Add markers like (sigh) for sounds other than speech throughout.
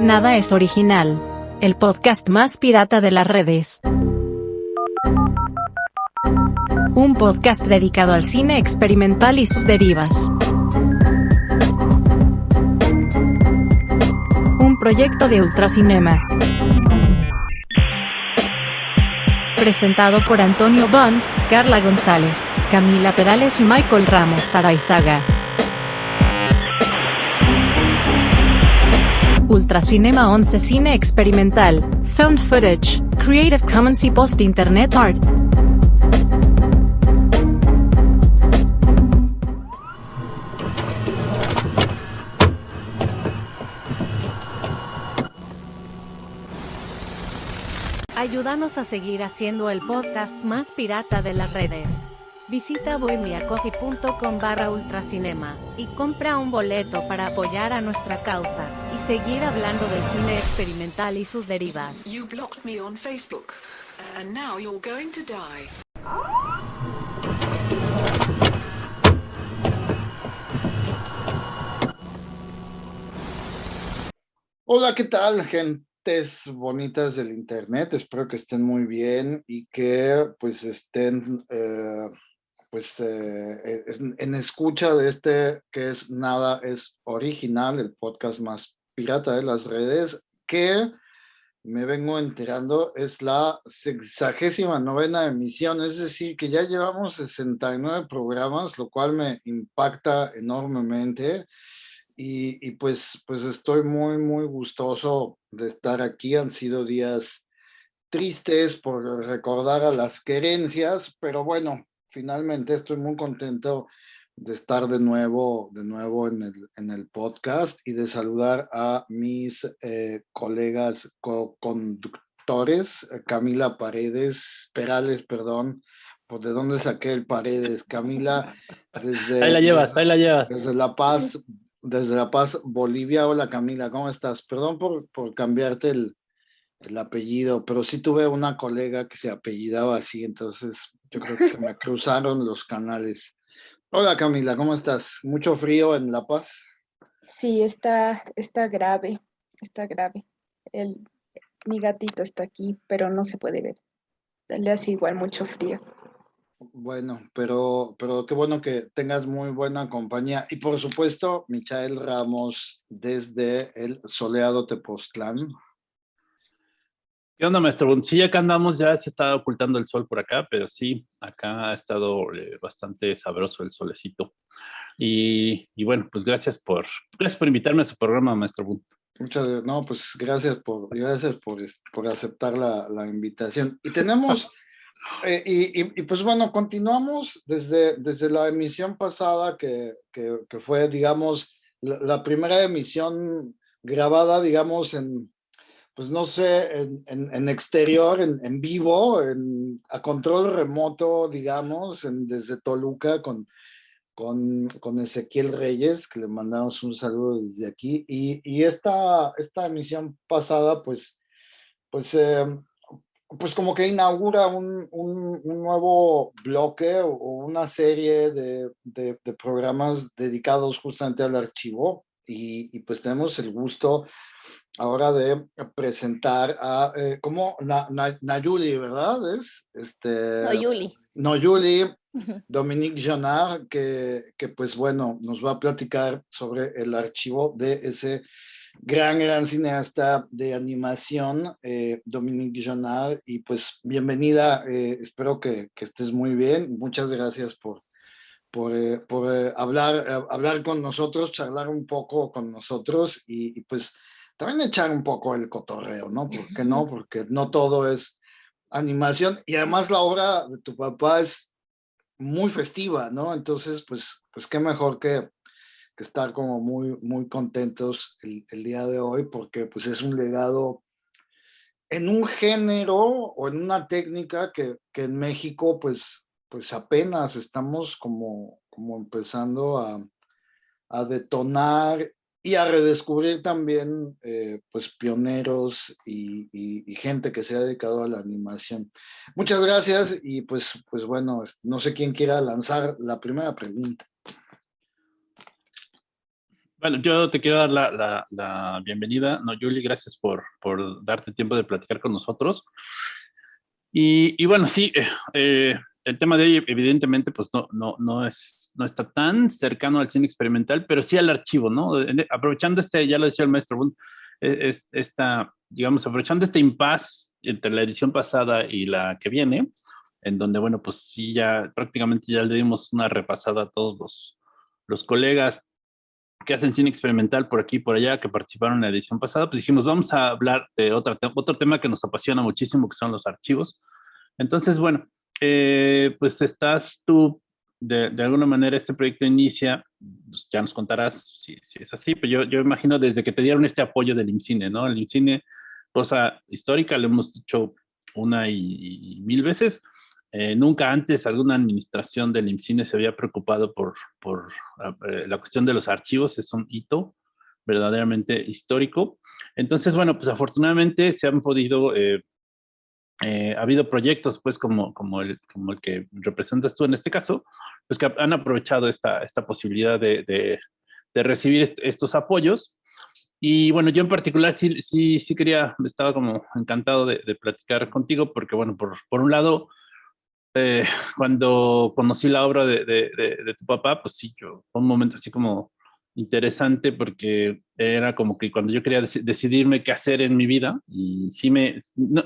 Nada es original. El podcast más pirata de las redes. Un podcast dedicado al cine experimental y sus derivas. Un proyecto de Ultracinema. Presentado por Antonio Bond, Carla González, Camila Perales y Michael Ramos Araizaga. Ultracinema 11 Cine Experimental, Found Footage, Creative Commons y Post Internet Art. Ayúdanos a seguir haciendo el podcast más pirata de las redes. Visita bohemiacoffee.com barra ultracinema y compra un boleto para apoyar a nuestra causa y seguir hablando del cine experimental y sus derivas. You blocked me on Facebook, and now you're going to die. Hola, ¿qué tal, gentes bonitas del internet? Espero que estén muy bien y que pues estén eh, pues eh, en, en escucha de este que es Nada es Original, el podcast más pirata de las redes, que me vengo enterando es la sexagésima novena emisión, es decir, que ya llevamos 69 programas, lo cual me impacta enormemente y, y pues, pues estoy muy, muy gustoso de estar aquí. Han sido días tristes por recordar a las querencias, pero bueno, finalmente estoy muy contento de estar de nuevo, de nuevo en, el, en el podcast y de saludar a mis eh, colegas co-conductores, eh, Camila Paredes, Perales, perdón, por de dónde saqué el Paredes, Camila, desde... Ahí la llevas, ahí la llevas. Desde La Paz, desde La Paz, Bolivia. Hola Camila, ¿cómo estás? Perdón por, por cambiarte el, el apellido, pero sí tuve una colega que se apellidaba así, entonces yo creo que se me cruzaron los canales. Hola Camila, ¿cómo estás? ¿Mucho frío en La Paz? Sí, está, está grave, está grave. El, mi gatito está aquí, pero no se puede ver. Le hace igual mucho frío. Bueno, pero, pero qué bueno que tengas muy buena compañía. Y por supuesto, Michael Ramos desde el soleado Tepoztlán. ¿Qué onda, maestro? Sí, acá andamos, ya se está ocultando el sol por acá, pero sí, acá ha estado eh, bastante sabroso el solecito. Y, y, bueno, pues gracias por, gracias por invitarme a su programa, maestro Bunt. Muchas no, pues gracias por, gracias por, por aceptar la, la invitación. Y tenemos, (laughs) eh, y, y, y, pues bueno, continuamos desde, desde la emisión pasada que, que, que fue, digamos, la, la primera emisión grabada, digamos, en, pues no sé, en, en, en exterior, en, en vivo, a control remoto, digamos, desde Toluca con, con, con, Ezequiel Reyes, que le mandamos un saludo desde aquí. Y, y esta, esta emisión pasada, pues, pues, eh, pues como que inaugura un, un, un nuevo bloque o, una serie de, de, de, programas dedicados justamente al archivo. Y, y pues tenemos el gusto ahora de presentar a, eh, Na, Na, Nayuli, ¿verdad? Es, este, Noyuli. Noyuli, Dominique Jonard, que, que pues bueno, nos va a platicar sobre el archivo de ese gran, gran cineasta de animación, eh, Dominique Jonard, y pues bienvenida, eh, espero que, que, estés muy bien, muchas gracias por, por, eh, por hablar, hablar con nosotros, charlar un poco con nosotros, y, y pues también echar un poco el cotorreo, ¿no? ¿Por qué no? Porque no todo es animación y además la obra de tu papá es muy festiva, ¿no? Entonces, pues, pues qué mejor que, que estar como muy, muy contentos el, el, día de hoy porque pues es un legado en un género o en una técnica que, que en México pues, pues apenas estamos como, como empezando a, a detonar y a redescubrir también eh, pues pioneros y, y, gente que se ha dedicado a la animación. Muchas gracias y pues, pues bueno, no sé quién quiera lanzar la primera pregunta. bueno, yo te quiero dar la, la, bienvenida. No, Julie, gracias por, por, darte tiempo de platicar con nosotros. Y, y bueno, sí, eh, el tema de hoy evidentemente pues no, no, no, es, no está tan cercano al cine experimental, pero sí al archivo, ¿no? Aprovechando este, ya lo decía el maestro e, esta, digamos, aprovechando este impasse entre la edición pasada y la que viene, en donde, bueno, pues sí, ya prácticamente ya le dimos una repasada a todos los, los colegas que hacen cine experimental por aquí y por allá, que participaron en la edición pasada, pues dijimos, vamos a hablar de otra, otro tema que nos apasiona muchísimo, que son los archivos. Entonces, bueno, eh, pues estás tú, de, alguna manera este proyecto inicia, pues, ya nos contarás si, es así, pero yo, yo, imagino desde que te dieron este apoyo del IMCINE, ¿no? El IMCINE, cosa histórica, lo hemos dicho una y, mil veces, eh, nunca antes alguna administración del IMCINE se había preocupado por, por eh, la cuestión de los archivos, es un hito verdaderamente histórico. Entonces, bueno, pues afortunadamente se han podido eh, eh, ha habido proyectos, pues, como, el, que representas tú en este caso, pues que han aprovechado esta, posibilidad de, de, recibir estos apoyos. Y bueno, yo en particular sí, sí, sí quería, estaba como encantado de, platicar contigo, porque bueno, por, un lado, eh, cuando conocí la obra de, de, tu papá, pues sí, yo, un momento así como interesante porque era como que cuando yo quería decidirme qué hacer en mi vida, y sí me,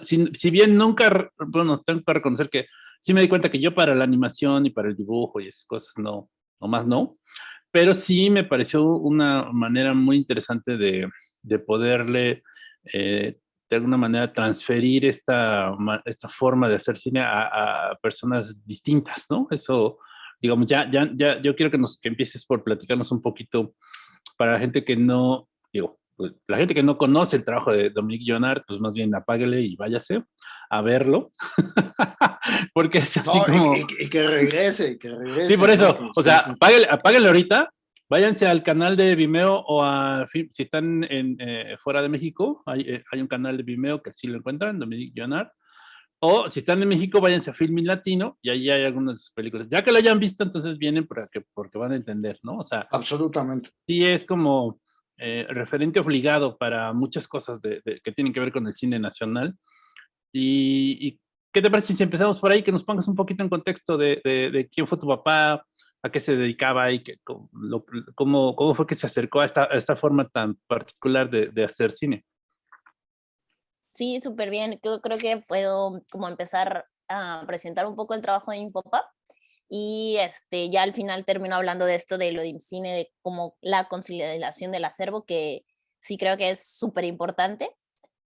si, bien nunca, bueno, tengo que reconocer que sí me di cuenta que yo para la animación y para el dibujo y esas cosas no, más no, pero sí me pareció una manera muy interesante de, de poderle eh, de alguna manera transferir esta, esta forma de hacer cine a, a personas distintas, ¿no? Eso digamos, ya, ya, ya, yo quiero que, nos, que empieces por platicarnos un poquito para la gente que no, digo, pues, la gente que no conoce el trabajo de Dominique Jonard, pues más bien apáguele y váyase a verlo, (laughs) porque es así como... Y, que regrese, que regrese. Sí, por eso, o sea, apáguele, apáguele ahorita, váyanse al canal de Vimeo o a, si están en, eh, fuera de México, hay, eh, hay, un canal de Vimeo que sí lo encuentran, Dominique Jonard, o si están en México, váyanse a Filmin Latino y ahí hay algunas películas. Ya que lo hayan visto, entonces vienen porque, porque van a entender, ¿no? O sea, absolutamente. Sí, es como eh, referente obligado para muchas cosas de, que tienen que ver con el cine nacional. Y, qué te parece si empezamos por ahí, que nos pongas un poquito en contexto de, de quién fue tu papá, a qué se dedicaba y que, cómo, cómo, fue que se acercó a esta, a esta forma tan particular de hacer cine? Sí, súper bien. Yo creo que puedo como empezar a presentar un poco el trabajo de papá y este, ya al final termino hablando de esto de lo de cine, de como la conciliación del acervo, que sí creo que es súper importante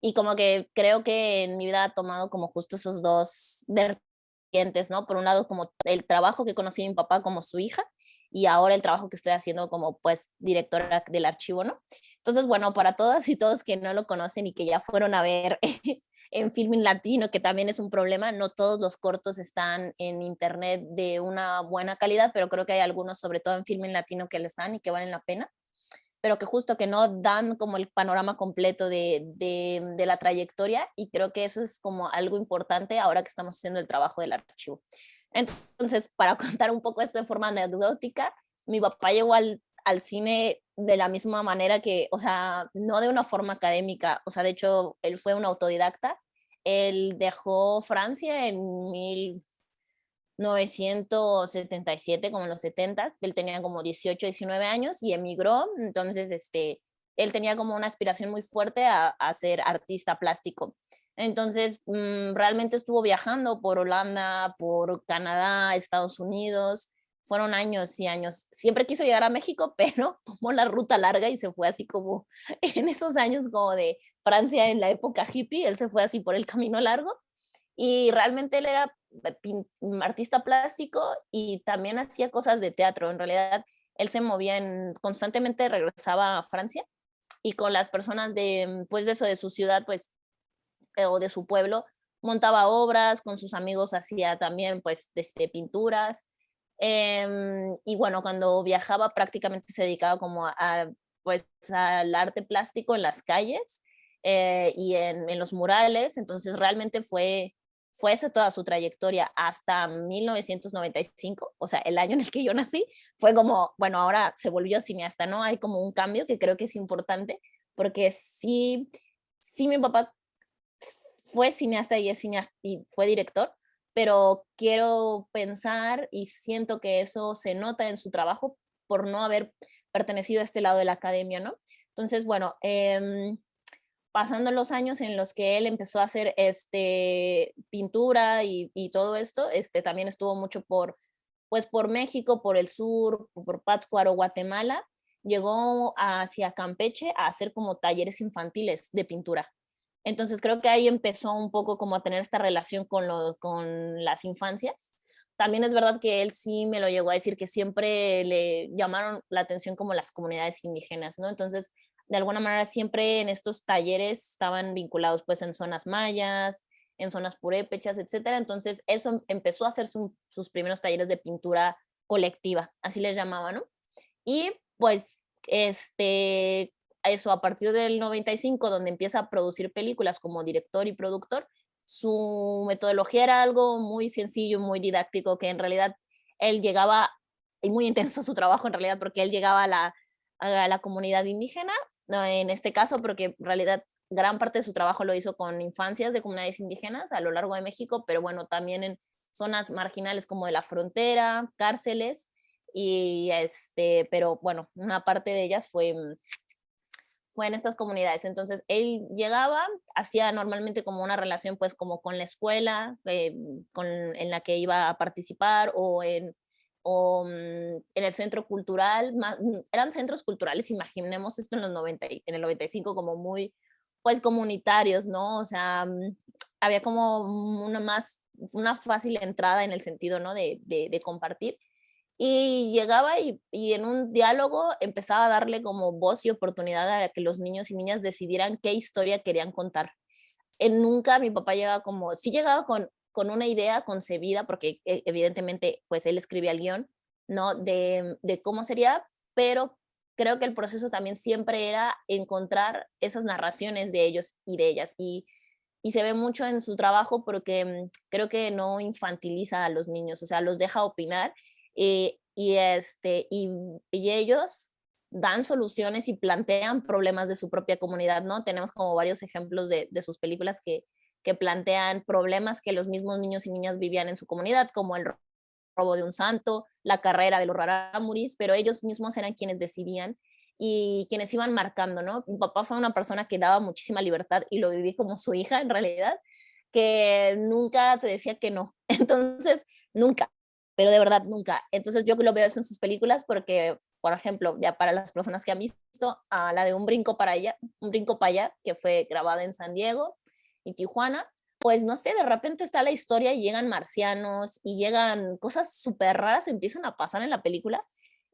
y como que creo que en mi vida ha tomado como justo esos dos vertientes, ¿no? Por un lado como el trabajo que conocí a mi papá como su hija y ahora el trabajo que estoy haciendo como pues directora del archivo, ¿no? Entonces, bueno, para todas y todos que no lo conocen y que ya fueron a ver (laughs) en Filming Latino, que también es un problema, no todos los cortos están en internet de una buena calidad, pero creo que hay algunos, sobre todo en Filming Latino, que le están y que valen la pena, pero que justo que no dan como el panorama completo de, de, de la trayectoria y creo que eso es como algo importante ahora que estamos haciendo el trabajo del archivo. Entonces, para (laughs) contar un poco esto de forma anecdótica, mi papá llegó al al cine de la misma manera que, o sea, no de una forma académica, o sea, de hecho, él fue un autodidacta, él dejó Francia en 1977, como en los 70, él tenía como 18, 19 años y emigró, entonces, este, él tenía como una aspiración muy fuerte a, a ser artista plástico. Entonces, mm, realmente estuvo viajando por Holanda, por Canadá, Estados Unidos, fueron años y años. Siempre quiso llegar a México, (laughs) pero tomó la ruta larga y se fue así como (laughs) en esos años como de Francia en la época hippie, él se fue así por el camino largo y realmente él era artista plástico y también hacía cosas de teatro. En realidad, él se movía en, constantemente regresaba a Francia y con las personas de, pues de eso, de su ciudad, pues, eh, o de su pueblo, montaba obras, con sus amigos hacía también, pues, desde pinturas, Em, y bueno, cuando viajaba prácticamente se dedicaba como a, pues, al arte plástico en las calles eh, y en, en, los murales, entonces realmente fue fue esa toda su trayectoria hasta 1995, o sea, el año en el que yo nací, fue como, bueno, ahora se volvió cineasta, ¿no? Hay como un cambio que creo que es importante, porque sí, sí mi papá fue cineasta y es cineasta y fue director, pero quiero pensar y siento que eso se nota en su trabajo por no haber pertenecido a este lado de la academia, ¿no? Entonces, bueno, eh, pasando los años en los que él empezó a hacer este, pintura y, todo esto, este, también estuvo mucho por, pues por México, por el sur, por Pátzcuaro, Guatemala, llegó hacia Campeche a hacer como talleres infantiles de pintura. Entonces creo que ahí empezó un poco como a tener esta relación con, lo, con las infancias. También es verdad que él sí me lo llegó a decir que siempre le llamaron la atención como las comunidades indígenas, ¿no? Entonces de alguna manera siempre en estos talleres estaban vinculados pues en zonas mayas, en zonas purépechas, etcétera. Entonces eso em, empezó a hacer sus primeros talleres de pintura colectiva, así les llamaban, ¿no? Y pues este, eso a partir del 95, donde empieza a producir películas como director y productor, su metodología era algo muy sencillo, muy didáctico, que en realidad él llegaba, y muy intenso su trabajo en realidad, porque él llegaba a la, a la comunidad indígena en este caso, porque en realidad gran parte de su trabajo lo hizo con infancias de comunidades indígenas a lo largo de México, pero bueno, también en zonas marginales como de la frontera, cárceles, y este, pero bueno, una parte de ellas fue, mm, fue en estas comunidades. Entonces, él llegaba, hacía normalmente como una relación pues como con la escuela eh, con, en la que iba a participar o en o mm, en el centro cultural, mm, eran centros culturales, imaginemos esto en los 90, en el 95 como muy, pues comunitarios, ¿no? O sea, mm, había como una más, una fácil entrada en el sentido, ¿no? De, de, compartir. Y llegaba y, en un diálogo empezaba a darle como voz y oportunidad a que los niños y niñas decidieran qué historia querían contar. En nunca mi papá llegaba como, sí llegaba con con una idea concebida, porque e, evidentemente pues él escribía el guion, ¿no? De, de cómo sería, pero creo que el proceso también siempre era encontrar esas narraciones de ellos y de ellas. Y, y se ve mucho en su trabajo porque mm, creo que no infantiliza a los niños, o sea, los deja opinar eh, y, este, y, y, ellos dan soluciones y plantean problemas de su propia comunidad, ¿no? Tenemos como varios ejemplos de, de sus películas que, que plantean problemas que los mismos niños y niñas vivían en su comunidad, como el robo de un santo, la carrera de los rarámuris, pero ellos mismos eran quienes decidían y quienes iban marcando, ¿no? Mi papá fue una persona que daba muchísima libertad y lo viví como su hija en realidad, que nunca te decía que no. (laughs) Entonces, nunca, pero de verdad nunca. Entonces yo lo veo en sus películas porque, por ejemplo, ya para las personas que han visto, a la de Un brinco para allá, Un brinco para allá, que fue grabada en San Diego, y Tijuana, pues no sé, de repente está la historia y llegan marcianos y llegan cosas súper raras, empiezan a pasar en la película.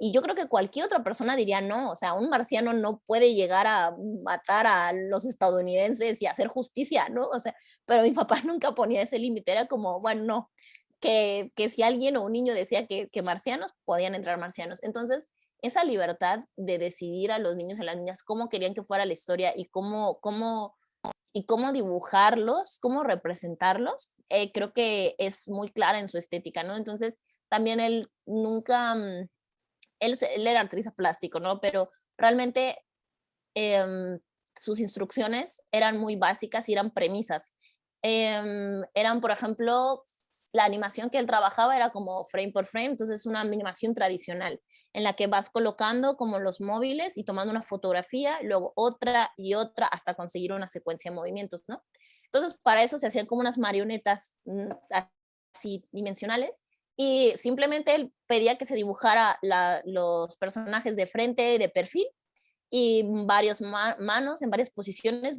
Y yo creo que cualquier otra persona diría, no, o sea, un marciano no puede llegar a matar a los estadounidenses y hacer justicia, ¿no? O sea, pero mi papá (laughs) nunca ponía ese límite, era como, bueno, no, que, que si alguien o un niño decía que, que marcianos, podían entrar marcianos. Entonces, esa libertad de decidir a los niños y las niñas cómo querían que fuera la historia y cómo, cómo y cómo dibujarlos, cómo representarlos, eh, creo que es muy clara en su estética, ¿no? Entonces, también él nunca, mm, él, él era artista plástico, ¿no? Pero realmente em, sus instrucciones eran muy básicas y eran premisas. Em, eran, por ejemplo, la animación que él trabajaba era como frame por frame, entonces es una animación tradicional en la que vas colocando como los móviles y tomando una fotografía, luego otra y otra hasta conseguir una secuencia de movimientos, ¿no? Entonces, para eso se hacían como unas marionetas mm, así dimensionales y simplemente él pedía que se dibujara los personajes de frente, de perfil y varias manos en varias posiciones,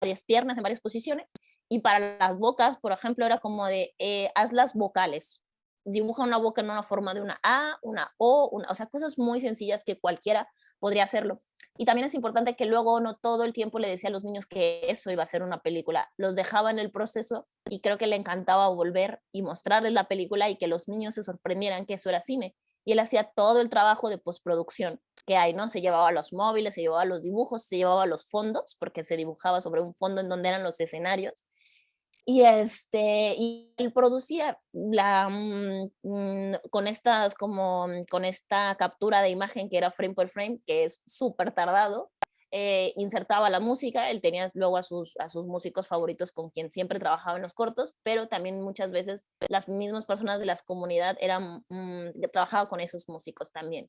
varias piernas en varias posiciones y para las bocas, por ejemplo, era como de eh, haz las vocales, dibuja una boca en una forma de una A, una O, una, o sea, cosas muy sencillas que cualquiera podría hacerlo. Y también es importante que luego no todo el tiempo le decía a los niños que eso iba a ser una película, los dejaba en el proceso y creo que le encantaba volver y mostrarles la película y que los niños se sorprendieran que eso era cine. Y él hacía todo el trabajo de postproducción que hay, ¿no? Se llevaba los móviles, se llevaba los dibujos, se llevaba los fondos, porque se dibujaba sobre un fondo en donde eran los escenarios Y, este, y él producía la, mm, mm, con, estas, como, con esta captura de imagen que era frame por frame, que es súper tardado, eh, insertaba la música, él tenía luego a sus, a sus músicos favoritos con quien siempre trabajaba en los cortos, pero también muchas veces las mismas personas de la comunidad eran, mm, trabajaban con esos músicos también.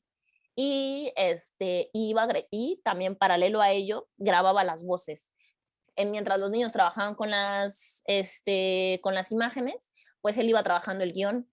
Y, este, iba, y también paralelo a ello grababa las voces. En, mientras los niños trabajaban con las, este, con las imágenes, pues él iba trabajando el guion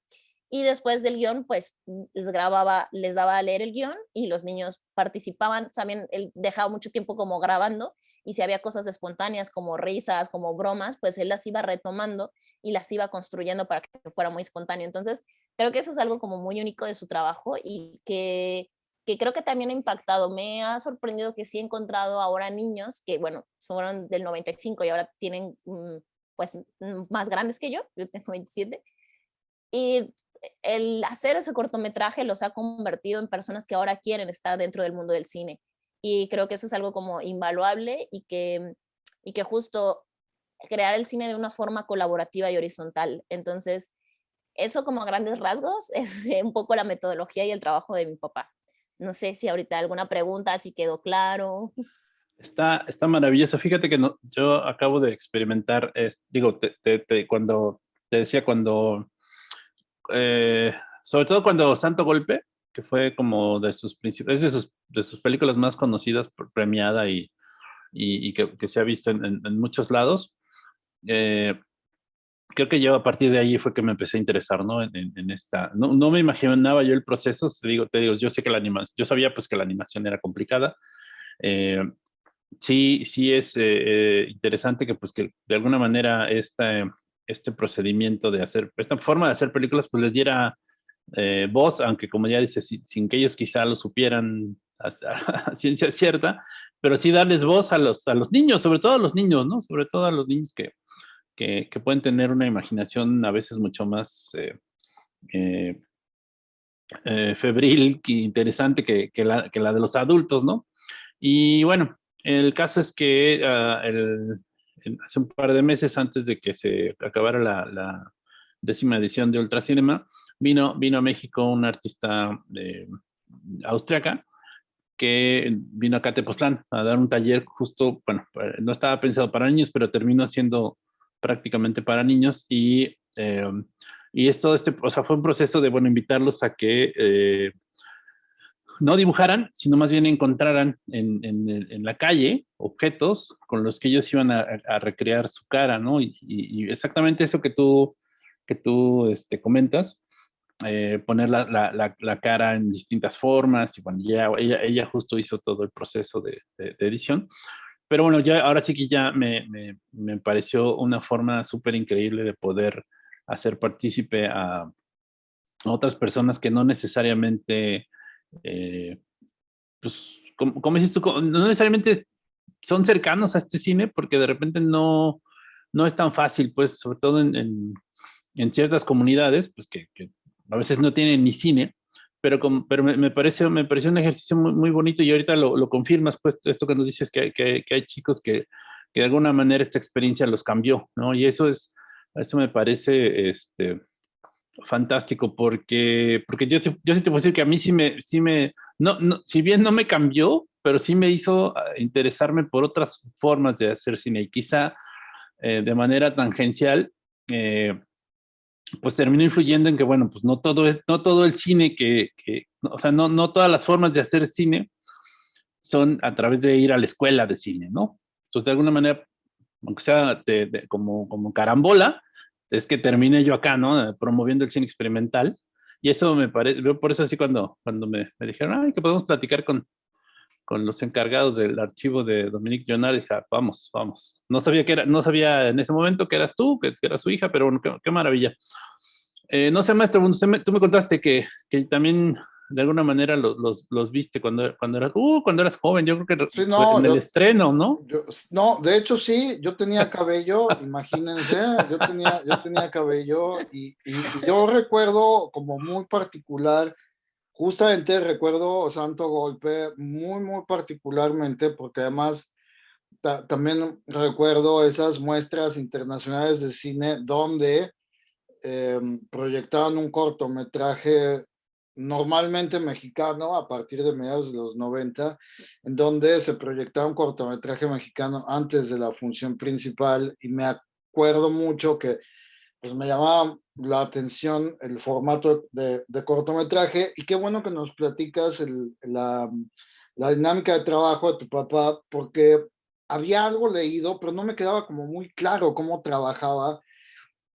y después del guion, pues mm, les grababa, les daba a leer el guion y los niños participaban, también él dejaba mucho tiempo como grabando y si había cosas espontáneas como risas, como bromas, pues él las iba retomando y las iba construyendo para que fuera muy espontáneo. Entonces, creo que eso es algo como muy único de su trabajo y que, que creo que también ha impactado. Me ha sorprendido que sí he encontrado ahora niños que, bueno, son del 95 y ahora tienen, mm, pues, mm, más grandes que yo, yo tengo 27, y el hacer ese cortometraje los ha convertido en personas que ahora quieren estar dentro del mundo del cine. Y creo que eso es algo como invaluable y que, y que justo crear el cine de una forma colaborativa y horizontal. Entonces, eso como grandes rasgos (laughs) es un poco la metodología y el trabajo de mi papá. No sé si ahorita alguna pregunta, si quedó claro. Está, está maravilloso. Fíjate que no, yo acabo de experimentar, es, digo, cuando te decía, cuando eh, sobre todo cuando Santo Golpe, que fue como de sus principios, de sus, de sus películas más conocidas, premiada y, y, que, se ha visto en, muchos lados. Eh, creo que yo a partir de ahí fue que me empecé a interesar, ¿no? En, esta, no, no, me imaginaba yo el proceso, te digo, te digo, yo sé que la animación, yo sabía pues que la animación era complicada. Eh, sí, sí es interesante que pues que de alguna manera esta, este procedimiento de hacer, esta forma de hacer películas, pues les diera eh, voz, aunque como ya dice, sin, que ellos quizá lo supieran a, ciencia cierta, pero sí darles voz a los, a los niños, sobre todo a los niños, ¿no? Sobre todo a los niños que, que, pueden tener una imaginación a veces mucho más eh, eh, febril y interesante que, la, que, la, de los adultos, ¿no? Y bueno, el caso es que ah, hace un par de meses antes de que se acabara la, décima edición de Ultracinema, vino, vino a México un artista eh, austriaca que vino a Tepoztlán a dar un taller justo, bueno, no estaba pensado para niños, pero terminó siendo prácticamente para niños y, eh, y esto, este, o sea, fue un proceso de, bueno, invitarlos a que eh, no dibujaran, sino más bien encontraran en, la calle objetos con los que ellos iban a, recrear su cara, ¿no? Y, exactamente eso que tú, que tú este, comentas, eh, poner la, cara en distintas formas, y bueno, ya, ella, ella justo hizo todo el proceso de, edición. Pero bueno, ya, ahora sí que ya me, me pareció una forma súper increíble de poder hacer partícipe a otras personas que no necesariamente eh, pues, como, dices tú, no necesariamente son cercanos a este cine porque de repente no, no es tan fácil, pues, sobre todo en, en, ciertas comunidades, pues que, a veces no tienen ni cine, pero, pero me, me, parece, me pareció un ejercicio muy, muy bonito y ahorita lo, lo, confirmas, pues, esto que nos dices, que, que, que hay chicos que, que, de alguna manera esta experiencia los cambió, ¿no? Y eso es, eso me parece, este, fantástico porque, porque yo, yo sí te puedo decir que a mí sí me, sí me no, no, si bien no me cambió, pero sí me hizo ah, interesarme por otras formas de hacer cine y quizá eh, de manera tangencial, eh, pues terminó influyendo en que, bueno, pues no todo, no todo el cine que, que o sea, no, no todas las formas de hacer cine son a través de ir a la escuela de cine, ¿no? Entonces, de alguna manera, aunque sea como, como carambola, es que termine yo acá, ¿no? Promoviendo el cine experimental. Y eso me parece, por eso así cuando, cuando me, me, dijeron, ay, que podemos platicar con, con los encargados del archivo de Dominique Jonard, dije, ah, vamos, vamos. No sabía que era, no sabía en ese momento que eras tú, que, que eras su hija, pero bueno, qué, maravilla. Eh, no sé, maestro, tú me contaste que, que también de alguna manera los, los, viste cuando, cuando, eras, uh, cuando eras joven, yo creo que en el estreno, ¿no? no, de hecho sí, yo tenía cabello, imagínense, yo tenía, yo tenía cabello y, yo recuerdo como muy particular, justamente recuerdo Santo Golpe muy, muy particularmente porque además también recuerdo esas muestras internacionales de cine donde em, proyectaban un cortometraje normalmente mexicano a partir de mediados de los 90, en donde se proyectaba un cortometraje mexicano antes de la función principal y me acuerdo mucho que pues me llamaba la atención el formato de, cortometraje y qué bueno que nos platicas la, la dinámica de trabajo de tu papá porque había algo leído, pero no me quedaba como muy claro cómo trabajaba.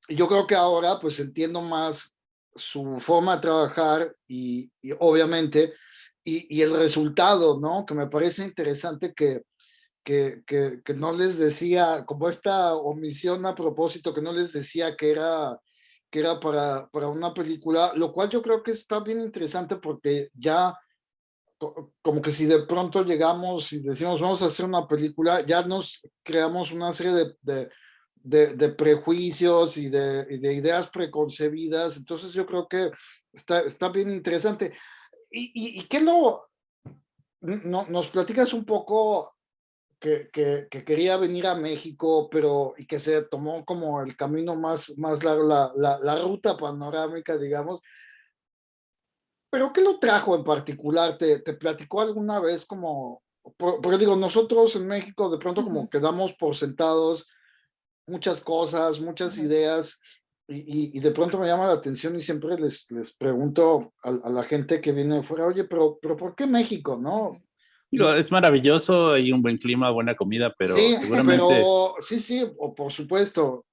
Y yo creo que ahora pues entiendo más su forma de trabajar y, obviamente, y, el resultado, ¿no? Que me parece interesante que, que, que, no les decía, como esta omisión a propósito, que no les decía que era, que era para, para una película, lo cual yo creo que está bien interesante porque ya como que si de pronto llegamos y decimos vamos a hacer una película, ya nos creamos una serie de, de, prejuicios y de, ideas preconcebidas, entonces yo creo que está, está bien interesante. ¿Y, y, qué no, no, nos platicas un poco que, que, quería venir a México, pero y que se tomó como el camino más, más largo, la, la, la ruta panorámica, digamos, ¿Pero qué lo trajo en particular? ¿Te, te platicó alguna vez como, porque digo, nosotros en México de pronto como quedamos por sentados muchas cosas, muchas ideas, y, y, de pronto me llama la atención y siempre les, les pregunto a, la gente que viene de fuera, oye, pero, pero ¿por qué México, no? Es maravilloso, hay un buen clima, buena comida, pero sí, seguramente... Pero, sí, sí, o por supuesto,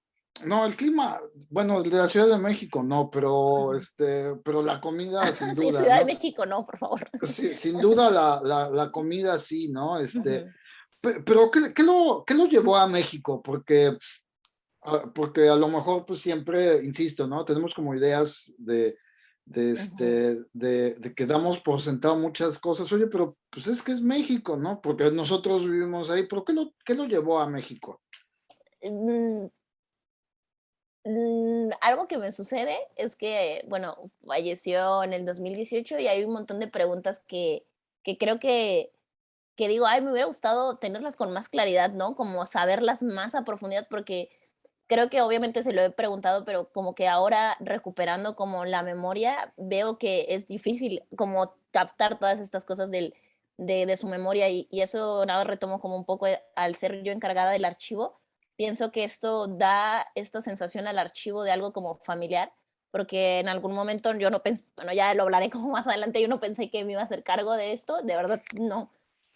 no, el clima, bueno, de la Ciudad de México no, pero este, pero la comida (laughs) sin duda. Sí, Ciudad de México no, por favor. Sí, sin duda la, la, la, comida sí, ¿no? Este, pero ¿qué, qué, lo, ¿qué lo llevó a México? Porque, ah, porque a lo mejor pues siempre, insisto, ¿no? Tenemos como ideas de, de, este, de, de, que damos por sentado muchas cosas. Oye, pero pues es que es México, ¿no? Porque nosotros vivimos ahí, pero ¿qué lo, qué lo llevó a México? Mm, Mm, algo que me sucede es que, bueno, falleció en el 2018 y hay un montón de preguntas que, que creo que, que digo, ay, me hubiera gustado tenerlas con más claridad, ¿no? Como saberlas más a profundidad, porque creo que obviamente se lo he preguntado, pero como que ahora recuperando como la memoria, veo que es difícil como captar todas estas cosas del, de, de su memoria y, y eso nada retomo como un poco al ser yo encargada del archivo pienso que esto da esta sensación al archivo de algo como familiar, porque en algún momento yo no pensé, bueno, ya lo hablaré como más adelante, yo no pensé que me iba a hacer cargo de esto, de verdad no.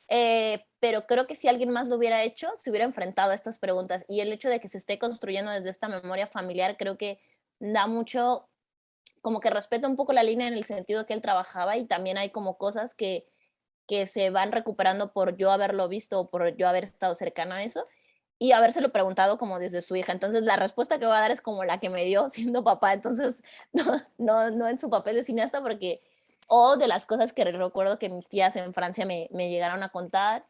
Eh, pero creo que si alguien más lo hubiera hecho, se hubiera enfrentado a estas preguntas. Y el hecho de que se esté construyendo desde esta memoria familiar, creo que da mucho, como que respeta un poco la línea en el sentido que él trabajaba y también hay como cosas que, que se van recuperando por yo haberlo visto o por yo haber estado cercana a eso y habérselo preguntado como desde su hija. Entonces la respuesta que voy a dar es como la que me dio (laughs) siendo papá, entonces (laughs) no, no, no en su papel de cineasta porque, o de las cosas que recuerdo que mis tías en Francia me, me llegaron a contar.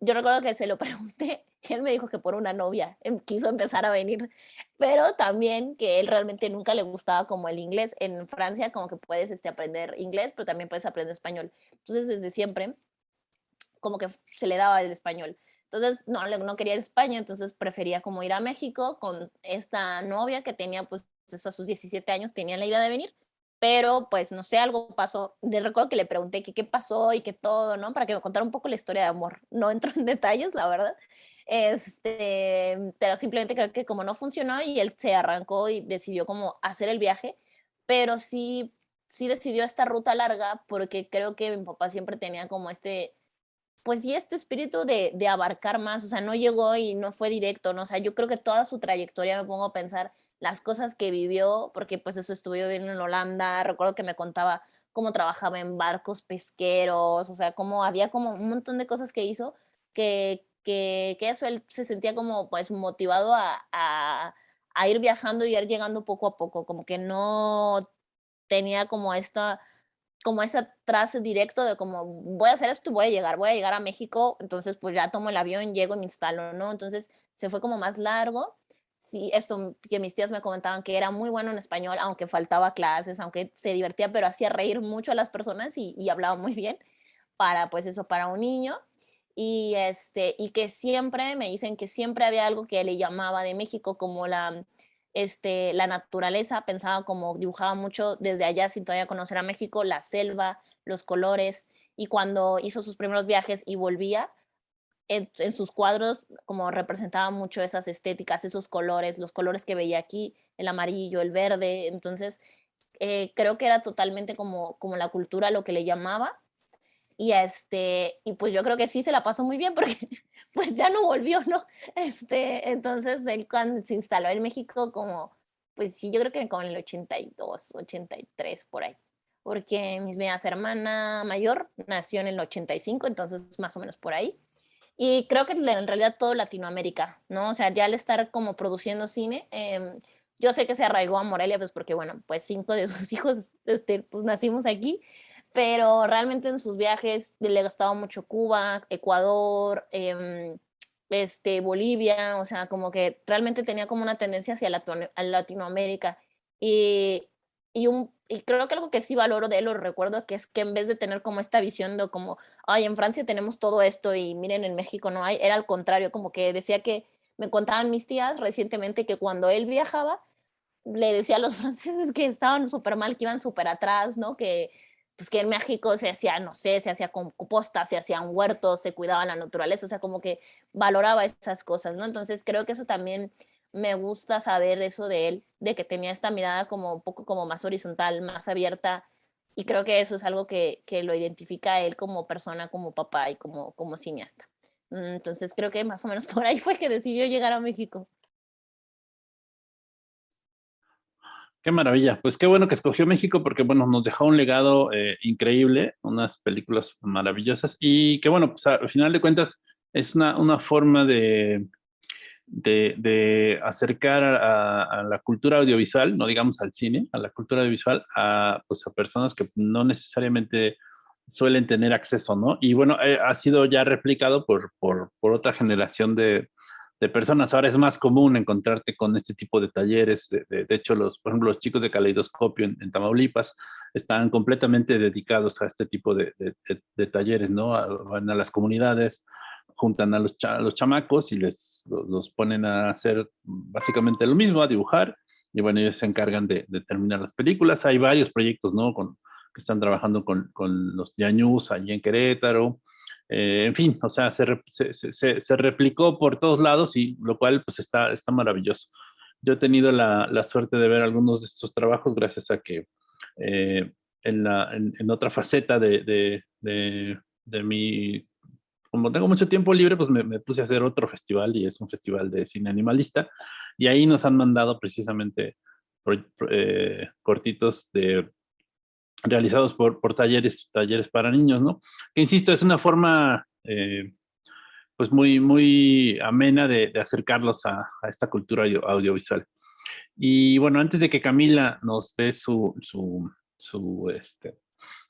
Yo recuerdo que se lo (laughs) pregunté y él me dijo que por una novia em, quiso empezar a venir, pero también que él realmente nunca le gustaba como el inglés. En Francia como que puedes este, aprender inglés, pero también puedes aprender español. Entonces desde siempre como que se le daba el español. Entonces, no, no quería ir a España, entonces prefería como ir a México con esta novia que tenía, pues, eso a sus 17 años, tenía la idea de venir, pero pues no sé, algo pasó. De recuerdo que le pregunté qué pasó y qué todo, ¿no? Para que me contara un poco la historia de amor. (laughs) No entro en detalles, la verdad. Este, pero simplemente creo que como no funcionó y él se arrancó y decidió como hacer el viaje, pero sí, sí decidió esta ruta larga porque creo que mi papá siempre tenía como este pues sí, este espíritu de, de, abarcar más, o sea, no llegó y no fue directo, ¿no? O sea, yo creo que toda su trayectoria me pongo a pensar las cosas que vivió, porque pues eso estuvo viviendo en Holanda, recuerdo que me contaba cómo trabajaba en barcos pesqueros, o sea, cómo había como un montón de cosas que hizo que, que, que eso él se sentía como pues motivado a, a, a ir viajando y ir llegando poco a poco, como que no tenía como esta como ese trace directo de como voy a hacer esto, voy a llegar, voy a llegar a México, entonces pues ya tomo el avión, llego y me instalo, ¿no? Entonces se fue como más largo. Sí, esto que mis tías me comentaban que era muy bueno en español, aunque faltaba clases, aunque se divertía, pero hacía reír mucho a las personas y, y hablaba muy bien para, pues eso, para un niño. y, este, y que siempre, me dicen que siempre había algo que le llamaba de México, como la, este, la naturaleza, pensaba como dibujaba mucho desde allá sin todavía conocer a México, la selva, los colores, y cuando hizo sus primeros viajes y volvía, en, sus cuadros como representaba mucho esas estéticas, esos colores, los colores que veía aquí, el amarillo, el verde, entonces eh, creo que era totalmente como, como la cultura lo que le llamaba y este y pues yo creo que sí se la pasó muy bien (laughs) porque pues ya no volvió no este entonces él cuando se instaló en México como pues sí yo creo que como en el 82 83 por ahí porque mis medias hermana mayor nació en el 85 entonces más o menos por ahí y creo que en realidad todo Latinoamérica no o sea ya al estar como produciendo cine em, yo sé que se arraigó a Morelia pues porque bueno pues cinco de (laughs) sus hijos este pues nacimos aquí pero realmente en sus viajes le gustaba mucho Cuba, Ecuador, em, este, Bolivia, o sea, como que realmente tenía como una tendencia hacia Latinoamérica. Y, y, creo que algo que sí valoro de él, lo recuerdo, que es que en vez de tener como esta visión de como, ay, en Francia tenemos todo esto y miren, en México no hay, era al contrario, como que decía que me contaban mis tías recientemente que cuando él viajaba, le decía a los (laughs) franceses que estaban súper mal, que iban súper atrás, ¿no? Que pues que en México se hacía, no sé, se hacía composta, se hacían huertos, se cuidaba la naturaleza, o sea, como que valoraba esas cosas, ¿no? Entonces creo que eso también me gusta saber eso de él, de que tenía esta mirada como un poco como más horizontal, más abierta, y creo que eso es algo que, que lo identifica a él como persona, como papá y como, como cineasta. Mm, entonces creo que más o menos (laughs) por ahí fue que decidió llegar a México. Qué maravilla. Pues qué bueno que escogió México porque, bueno, nos dejó un legado eh, increíble, unas películas maravillosas y que, bueno, pues al final de cuentas es una, una forma de, de, acercar a, la cultura audiovisual, no digamos al cine, a la cultura audiovisual, a, pues a personas que no necesariamente suelen tener acceso, ¿no? Y bueno, eh, ha sido ya replicado por, por, por otra generación de, de personas. Ahora es más común encontrarte con este tipo de talleres. De, hecho, los, por ejemplo, los chicos de Caleidoscopio en, Tamaulipas están completamente dedicados a este tipo de, talleres, ¿no? van a las comunidades, juntan a los, los chamacos y les los, ponen a hacer básicamente lo mismo, a dibujar. Y bueno, ellos se encargan de, terminar las películas. Hay varios proyectos, ¿no? Con, que están trabajando con, con los Yañús allí en Querétaro. Eh, en fin, o sea, se, se, se, replicó por todos lados y lo cual pues está, está maravilloso. Yo he tenido la, la suerte de ver algunos de estos trabajos gracias a que eh, en, la, en, otra faceta de, de, de, de, mi, como tengo mucho tiempo libre, pues me, me, puse a hacer otro festival y es un festival de cine animalista y ahí nos han mandado precisamente eh, cortitos de realizados por, por talleres, talleres para niños, ¿no? Que insisto, es una forma eh, pues muy, muy amena de, acercarlos a, esta cultura audiovisual. Y bueno, antes de que Camila nos dé su, su, su, este,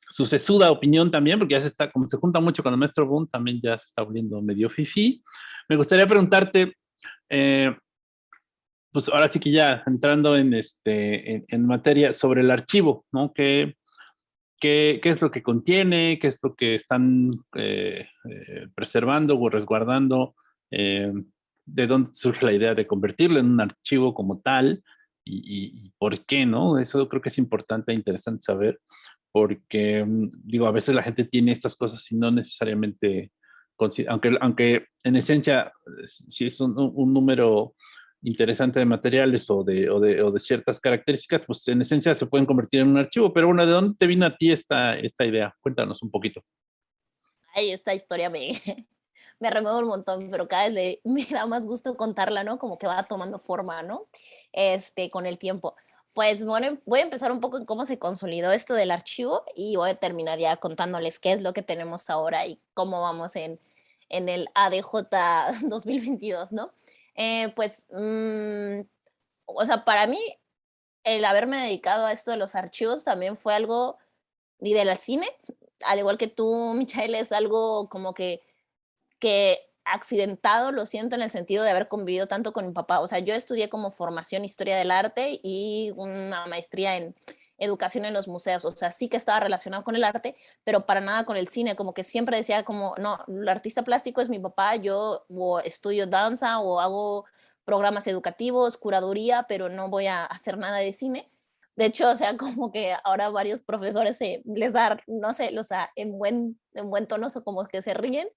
su sesuda opinión también, porque ya se está, como se junta mucho con el maestro Boone, también ya se está volviendo medio fifi. Me gustaría preguntarte, eh, pues ahora sí que ya entrando en, este, en, en, materia sobre el archivo, ¿no? Que qué, es lo que contiene, qué es lo que están eh, eh, preservando o resguardando, eh, de dónde surge la idea de convertirlo en un archivo como tal y, por qué, ¿no? Eso creo que es importante e interesante saber porque, mm, digo, a veces la gente tiene estas cosas y no necesariamente, aunque, aunque en esencia, si es un, un número interesante de materiales o de, o de, o de, ciertas características, pues en esencia se pueden convertir en un archivo. Pero bueno, ¿de dónde te vino a ti esta, esta idea? Cuéntanos un poquito. Ay, esta historia me, (laughs) me remueve un montón, pero cada vez (laughs) me da más gusto contarla, ¿no? Como que va tomando forma, ¿no? Este, con el tiempo. Pues bueno, voy a empezar un poco en cómo se consolidó esto del archivo y voy a terminar ya contándoles qué es lo que tenemos ahora y cómo vamos en, en el ADJ 2022, (laughs) ¿no? Eh, pues, mm, o sea, para mí, el haberme dedicado a esto de los archivos también fue algo, y del cine, al igual que tú, Michael, es algo como que, que accidentado, lo siento en el sentido de haber convivido tanto con mi papá. O sea, yo estudié como formación historia del arte y una maestría en, educación en los museos, o sea, sí que estaba relacionado con el arte, pero para nada con el cine, como que siempre decía como, no, el artista plástico es mi papá, yo o estudio danza o hago programas educativos, curaduría, pero no voy a hacer nada de cine. De hecho, o sea, (laughs) como que ahora varios profesores se, les da, no sé, o sea, en buen, en buen tono, o como que se ríen,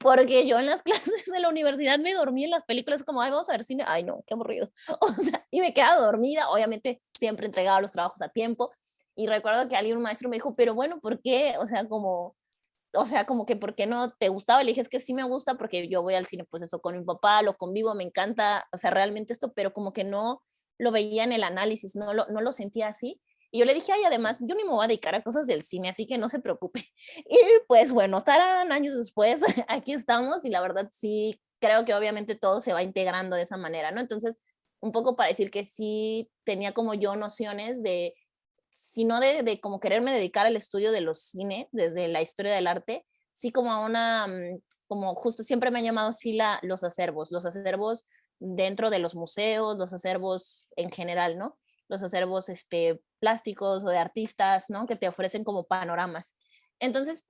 porque yo en las (laughs) clases de la universidad me dormí en las películas como, ay, vamos a ver cine, ay no, qué aburrido, (laughs) o sea, y me quedaba dormida, obviamente siempre entregaba los trabajos a tiempo, y recuerdo que alguien, un maestro me dijo, pero bueno, ¿por qué? O sea, como, o sea, como que, ¿por qué no te gustaba? Le dije, es que sí me gusta porque yo voy al cine, pues eso, con mi papá, lo convivo, me encanta, o sea, realmente esto, pero como que no lo veía en el análisis, no lo, no lo sentía así, y yo le dije, ay, además, yo ni me voy a dedicar a cosas del cine, así que no se preocupe. (laughs) Y pues bueno, tarán, años después, (laughs) aquí estamos y la verdad sí, creo que obviamente todo se va integrando de esa manera, ¿no? Entonces, un poco para decir que sí tenía como yo nociones de, sino de, de como quererme dedicar al estudio de los cine, desde la historia del arte, sí como a una, mm, como justo siempre me han llamado sí la, los acervos, los acervos dentro de los museos, los acervos en general, ¿no? Los acervos este, plásticos o de artistas, ¿no? Que te ofrecen como panoramas. Entonces,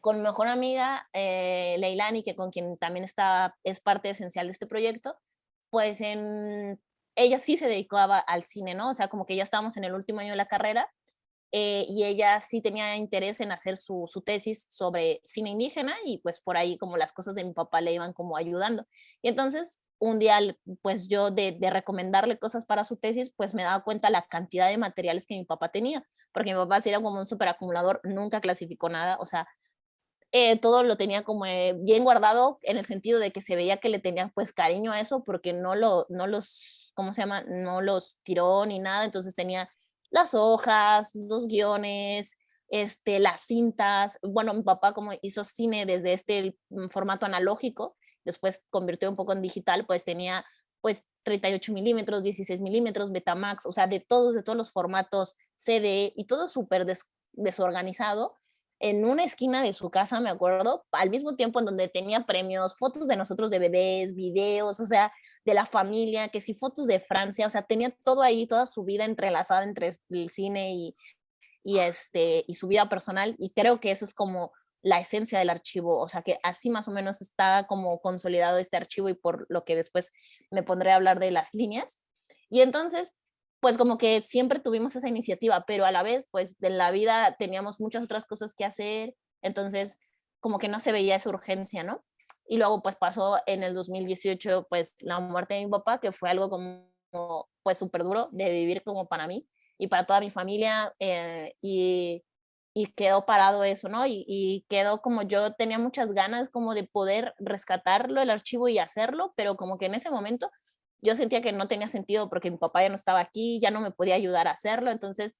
con mi mejor amiga, eh, Leilani, que con quien también está, es parte esencial de este proyecto, pues en, ella sí se dedicaba al cine, ¿no? O sea, como que ya estábamos en el último año de la carrera eh, y ella sí tenía interés en hacer su, su, tesis sobre cine indígena y pues por ahí como las cosas de mi papá le iban como ayudando. Y entonces un día, pues yo de, recomendarle cosas para su tesis, pues me daba cuenta la cantidad de materiales que mi papá tenía, porque mi papá era como un superacumulador, nunca clasificó nada, o sea, eh, todo lo tenía como eh, bien guardado en el sentido de que se veía que le tenían pues cariño a eso porque no, lo, no los, ¿cómo se llama? No los tiró ni nada, entonces tenía las hojas, los guiones, este, las cintas, bueno, mi papá como hizo cine desde este mm, formato analógico, después convirtió un poco en digital, pues tenía pues 38 milímetros, 16 milímetros, Betamax, o sea, de todos, de todos los formatos CD y todo súper desorganizado en una esquina de su casa, me acuerdo, al mismo tiempo en donde tenía premios, fotos de nosotros de bebés, videos, o sea, de la familia, que sí, fotos de Francia, o sea, tenía todo ahí, toda su vida entrelazada entre el cine y, y, este, y su vida personal, y creo que eso es como la esencia del archivo, o sea que así más o menos está como consolidado este archivo y por lo que después me pondré a hablar de las líneas. Y entonces, pues como que siempre tuvimos esa iniciativa, pero a la vez, pues en la vida teníamos muchas otras cosas que hacer, entonces como que no se veía esa urgencia, ¿no? Y luego pues pasó en el 2018 pues la muerte de mi papá, que fue algo como pues súper duro de vivir como para mí y para toda mi familia eh, y y quedó parado eso, ¿no? Y, quedó como yo tenía muchas ganas como de poder rescatarlo el archivo y hacerlo, pero como que en ese momento yo sentía que no tenía sentido porque mi papá ya no estaba aquí, ya no me podía ayudar a hacerlo, entonces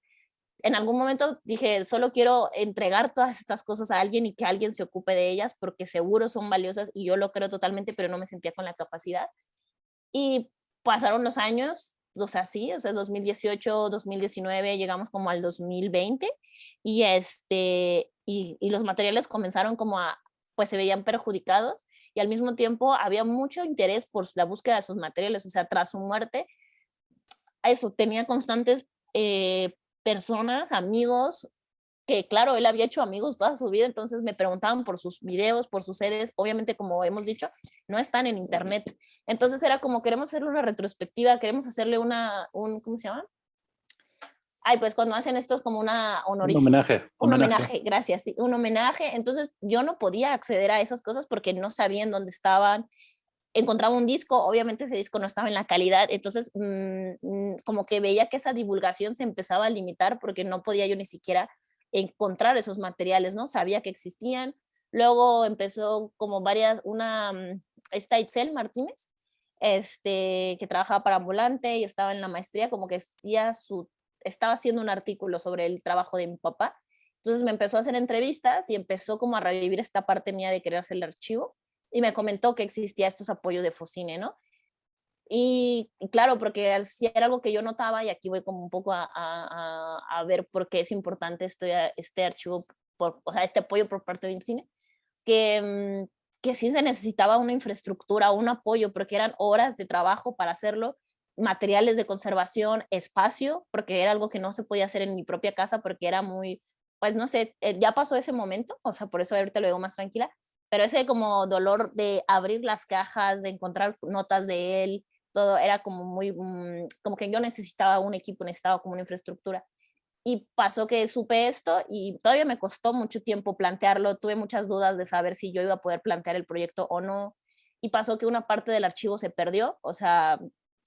en algún momento dije, solo quiero entregar todas estas cosas a alguien y que alguien se ocupe de ellas porque seguro son valiosas y yo lo creo totalmente, pero no me sentía con la capacidad. Y pasaron los años, o sea, sí, o sea, es 2018, 2019, llegamos como al 2020 y, este, y, los materiales comenzaron como a, pues se veían perjudicados y al mismo tiempo había mucho interés por la búsqueda de sus materiales, o sea, tras su muerte, eso, tenía constantes eh, personas, amigos, que claro, él había hecho amigos toda su vida, entonces me preguntaban por sus videos, por sus sedes, obviamente como hemos dicho, no están en internet. Entonces era como queremos hacerle una retrospectiva, queremos hacerle una, un, ¿cómo se llama? Ay, pues cuando hacen esto es como una honorificación. Un homenaje. Un homenaje, gracias, sí, un homenaje. Entonces yo no podía acceder a esas cosas porque no sabían dónde estaban. Encontraba un disco, obviamente ese disco no estaba en la calidad, entonces mm, mm, como que veía que esa divulgación se empezaba a limitar porque no podía yo ni siquiera encontrar esos materiales, ¿no? Sabía que existían. Luego empezó como varias, una, mm, esta Itzel Martínez, este, que trabajaba para Ambulante y estaba en la maestría, como que hacía su, estaba haciendo un artículo sobre el trabajo de mi papá. Entonces me empezó a hacer entrevistas y empezó como a revivir esta parte mía de querer hacer el archivo y me comentó que existía estos apoyos de Focine, ¿no? Y, claro, porque si era algo que yo notaba, y aquí voy como un poco a, a, a ver por qué es importante este, este archivo, por, o sea, este apoyo por parte del cine, que, mm, que sí se necesitaba una infraestructura, un apoyo, porque eran horas de trabajo para hacerlo, materiales de conservación, espacio, porque era algo que no se podía hacer en mi propia casa porque era muy, pues no sé, eh, ya pasó ese momento, o sea, por eso ahorita lo digo más tranquila, pero ese como dolor de abrir las cajas, de encontrar notas de él, todo era como muy, mm, como que yo necesitaba un equipo, necesitaba como una infraestructura. Y pasó que supe esto y todavía me costó mucho tiempo plantearlo, tuve muchas dudas de saber si yo iba a poder plantear el proyecto o no. Y pasó que una parte del archivo se perdió, o sea,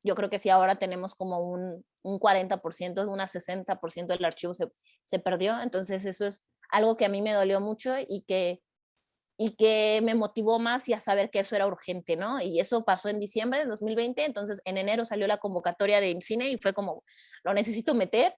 yo creo que sí ahora tenemos como un, un 40%, un 60% del archivo se, se perdió, entonces eso es algo que a mí me dolió mucho y que y que me motivó más y a saber que eso era urgente, ¿no? Y eso pasó en diciembre de 2020, entonces en enero salió la convocatoria de cine y fue como, lo necesito meter,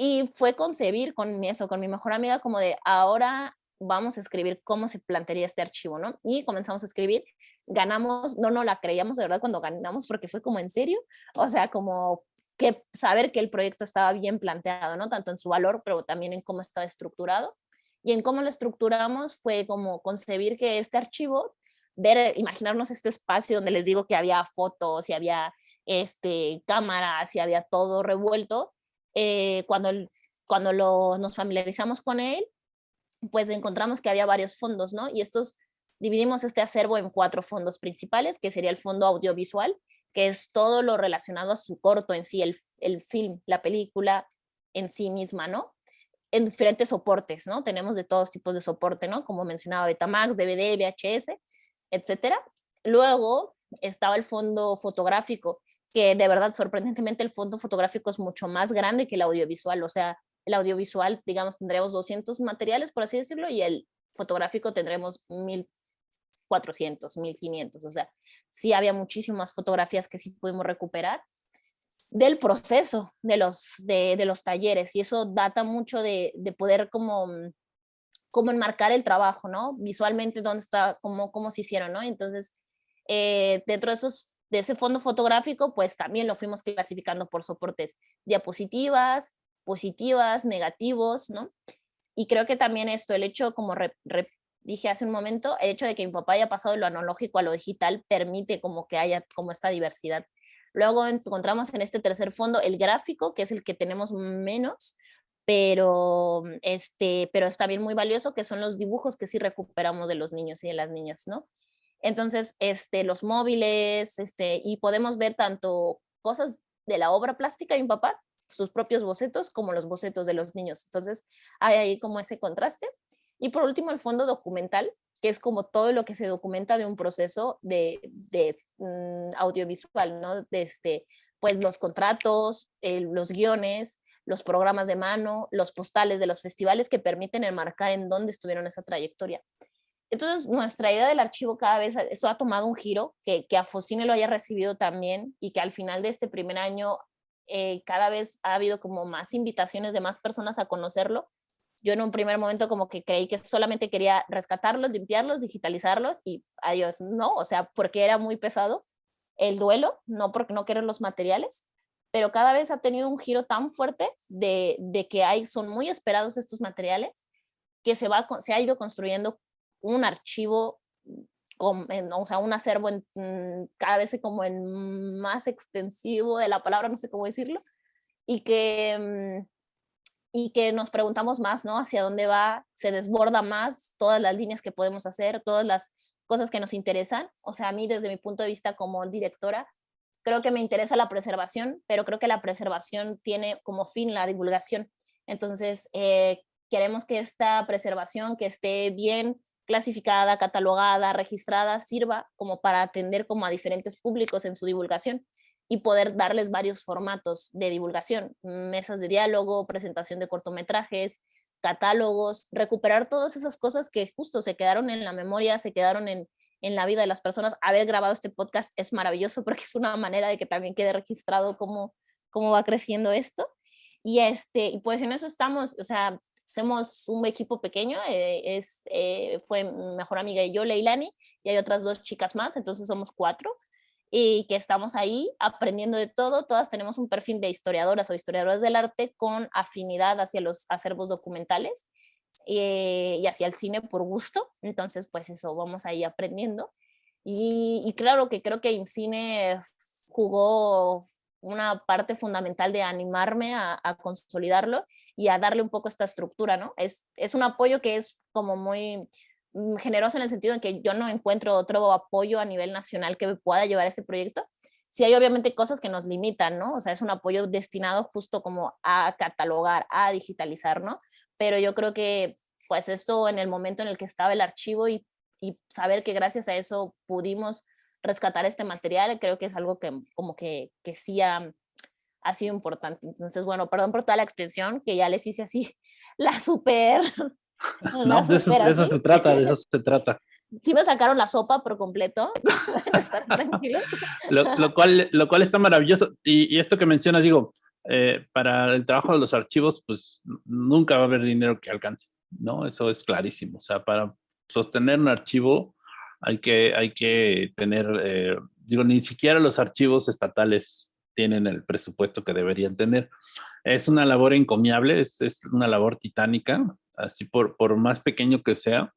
y fue concebir con eso, con mi mejor amiga, como de ahora vamos a escribir cómo se plantearía este archivo, ¿no? Y comenzamos a escribir, ganamos, no, no la creíamos de verdad cuando ganamos porque fue como en serio, o sea, como que saber que el proyecto estaba bien planteado, ¿no? Tanto en su valor, pero también en cómo estaba estructurado y en cómo lo estructuramos fue como concebir que este archivo, ver, imaginarnos este espacio donde les digo que había fotos y había este, cámaras y había todo revuelto, eh, cuando, cuando lo, nos familiarizamos con él, pues encontramos que había varios fondos, ¿no? Y estos, dividimos este acervo en cuatro fondos principales, que sería el fondo audiovisual, que es todo lo relacionado a su corto en sí, el, el film, la película en sí misma, ¿no? en diferentes soportes, ¿no? Tenemos de todos tipos de soporte, ¿no? Como mencionaba, Betamax, DVD, VHS, etcétera. Luego estaba el fondo fotográfico, que de verdad, sorprendentemente, el fondo fotográfico es mucho más grande que el audiovisual, o sea, el audiovisual, digamos, tendremos 200 materiales, por así decirlo, y el fotográfico tendremos 1400, 1500, o sea, sí había muchísimas fotografías que sí pudimos recuperar, del proceso de los, de, de, los talleres y eso data mucho de, de poder como, como enmarcar el trabajo, ¿no? Visualmente dónde está, cómo, cómo se hicieron, ¿no? Entonces, eh, dentro de, esos, de ese fondo fotográfico, pues también lo fuimos clasificando por soportes, diapositivas, positivas, negativos, ¿no? Y creo que también esto, el hecho, como dije hace un momento, el hecho de que mi papá haya pasado de lo analógico a lo digital permite como que haya como esta diversidad Luego encontramos en este tercer fondo el gráfico, que es el que tenemos menos, pero, este, pero es también muy valioso, que son los dibujos que sí recuperamos de los niños y de las niñas, ¿no? Entonces, este, los móviles, este, y podemos ver tanto cosas de la obra plástica de mi papá, sus propios bocetos, como los bocetos de los niños. Entonces, hay ahí como ese contraste. Y por último, el fondo documental, que es como todo lo que se documenta de un proceso de, mm, audiovisual, ¿no? De este, pues los contratos, los guiones, los programas de mano, los postales de los festivales que permiten enmarcar en dónde estuvieron esa trayectoria. Entonces, nuestra idea del archivo cada vez, eso ha tomado un giro, que, que a Focine lo haya recibido también y que al final de este primer año eh, cada vez ha habido como más invitaciones de más personas a conocerlo. Yo en un primer momento como que creí que solamente quería rescatarlos, limpiarlos, digitalizarlos y adiós, no, o sea, porque era muy pesado el duelo, no porque no querer los materiales, pero cada vez ha tenido un giro tan fuerte de, de que hay, son muy esperados estos materiales, que se, va, se ha ido construyendo un archivo, con, o sea, un acervo en, mm, cada vez como en más extensivo de la palabra, no sé cómo decirlo, y que mm, y que nos preguntamos más, ¿no? Hacia dónde va, se desborda más todas las líneas que podemos hacer, todas las cosas que nos interesan. O sea, a mí desde mi punto de vista como directora, creo que me interesa la preservación, pero creo que la preservación tiene como fin la divulgación. Entonces, eh, queremos que esta preservación, que esté bien clasificada, catalogada, registrada, sirva como para atender como a diferentes públicos en su divulgación y poder darles varios formatos de divulgación, mesas de diálogo, presentación de cortometrajes, catálogos, recuperar todas esas cosas que justo se quedaron en la memoria, se quedaron en, en la vida de las personas. Haber grabado este podcast es maravilloso (laughs) porque es una manera de que también quede registrado cómo, cómo va creciendo esto. Y, este, y pues en eso estamos, o sea, somos un equipo pequeño, eh, es, eh, fue mejor amiga y yo, Leilani, y hay otras dos chicas más, entonces somos cuatro y que estamos ahí aprendiendo de todo. Todas tenemos un perfil de historiadoras o historiadoras del arte con afinidad hacia los acervos documentales eh, y hacia el cine por gusto. Entonces, pues eso, vamos ahí aprendiendo. Y, y claro que creo que en cine jugó una parte fundamental de animarme a, consolidarlo y a darle un poco esta estructura, ¿no? Es, es un apoyo que es como muy mm, generoso en el sentido de que yo no encuentro otro apoyo a nivel nacional que me pueda llevar ese proyecto. Sí hay obviamente cosas que nos limitan, ¿no? O sea, es un apoyo destinado justo como a catalogar, a digitalizar, ¿no? Pero yo creo que pues esto en el momento en el que estaba el archivo y, y saber que gracias a eso pudimos rescatar este material, creo que es algo que como que, que sí ha, ha sido importante. Entonces, bueno, perdón por toda la extensión, que ya les hice así (laughs) la super... (laughs) no, de, eso, se trata, de eso se trata. (laughs) Sí me sacaron la sopa por completo, estar tranquilos. Lo, lo, cual, lo cual está maravilloso. Y, y esto que mencionas, digo, eh, para el trabajo de los archivos, pues nunca va a haber dinero que alcance, ¿no? Eso es clarísimo. O sea, para sostener un archivo hay que, hay que tener, eh, digo, ni siquiera los archivos estatales tienen el presupuesto que deberían tener. Es una labor encomiable, es, es una labor titánica, así por, por más pequeño que sea,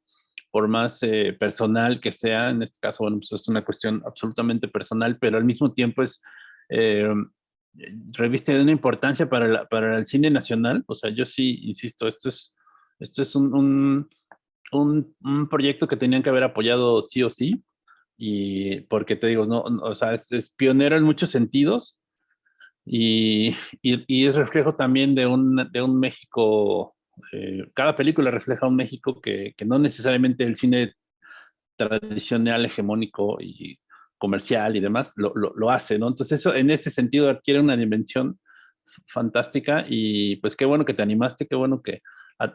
por más eh, personal que sea, en este caso, bueno, pues es una cuestión absolutamente personal, pero al mismo tiempo es, eh, reviste de una importancia para, para el cine nacional, o sea, yo sí, insisto, esto es, esto es un un, un, proyecto que tenían que haber apoyado sí o sí, y porque te digo, no, o sea, es, es, pionero en muchos sentidos y, y, y, es reflejo también de un, de un México, eh, cada película refleja un México que, que no necesariamente el cine tradicional, hegemónico y comercial y demás lo, lo, lo, hace, ¿no? Entonces eso en ese sentido adquiere una dimensión fantástica y pues qué bueno que te animaste, qué bueno que,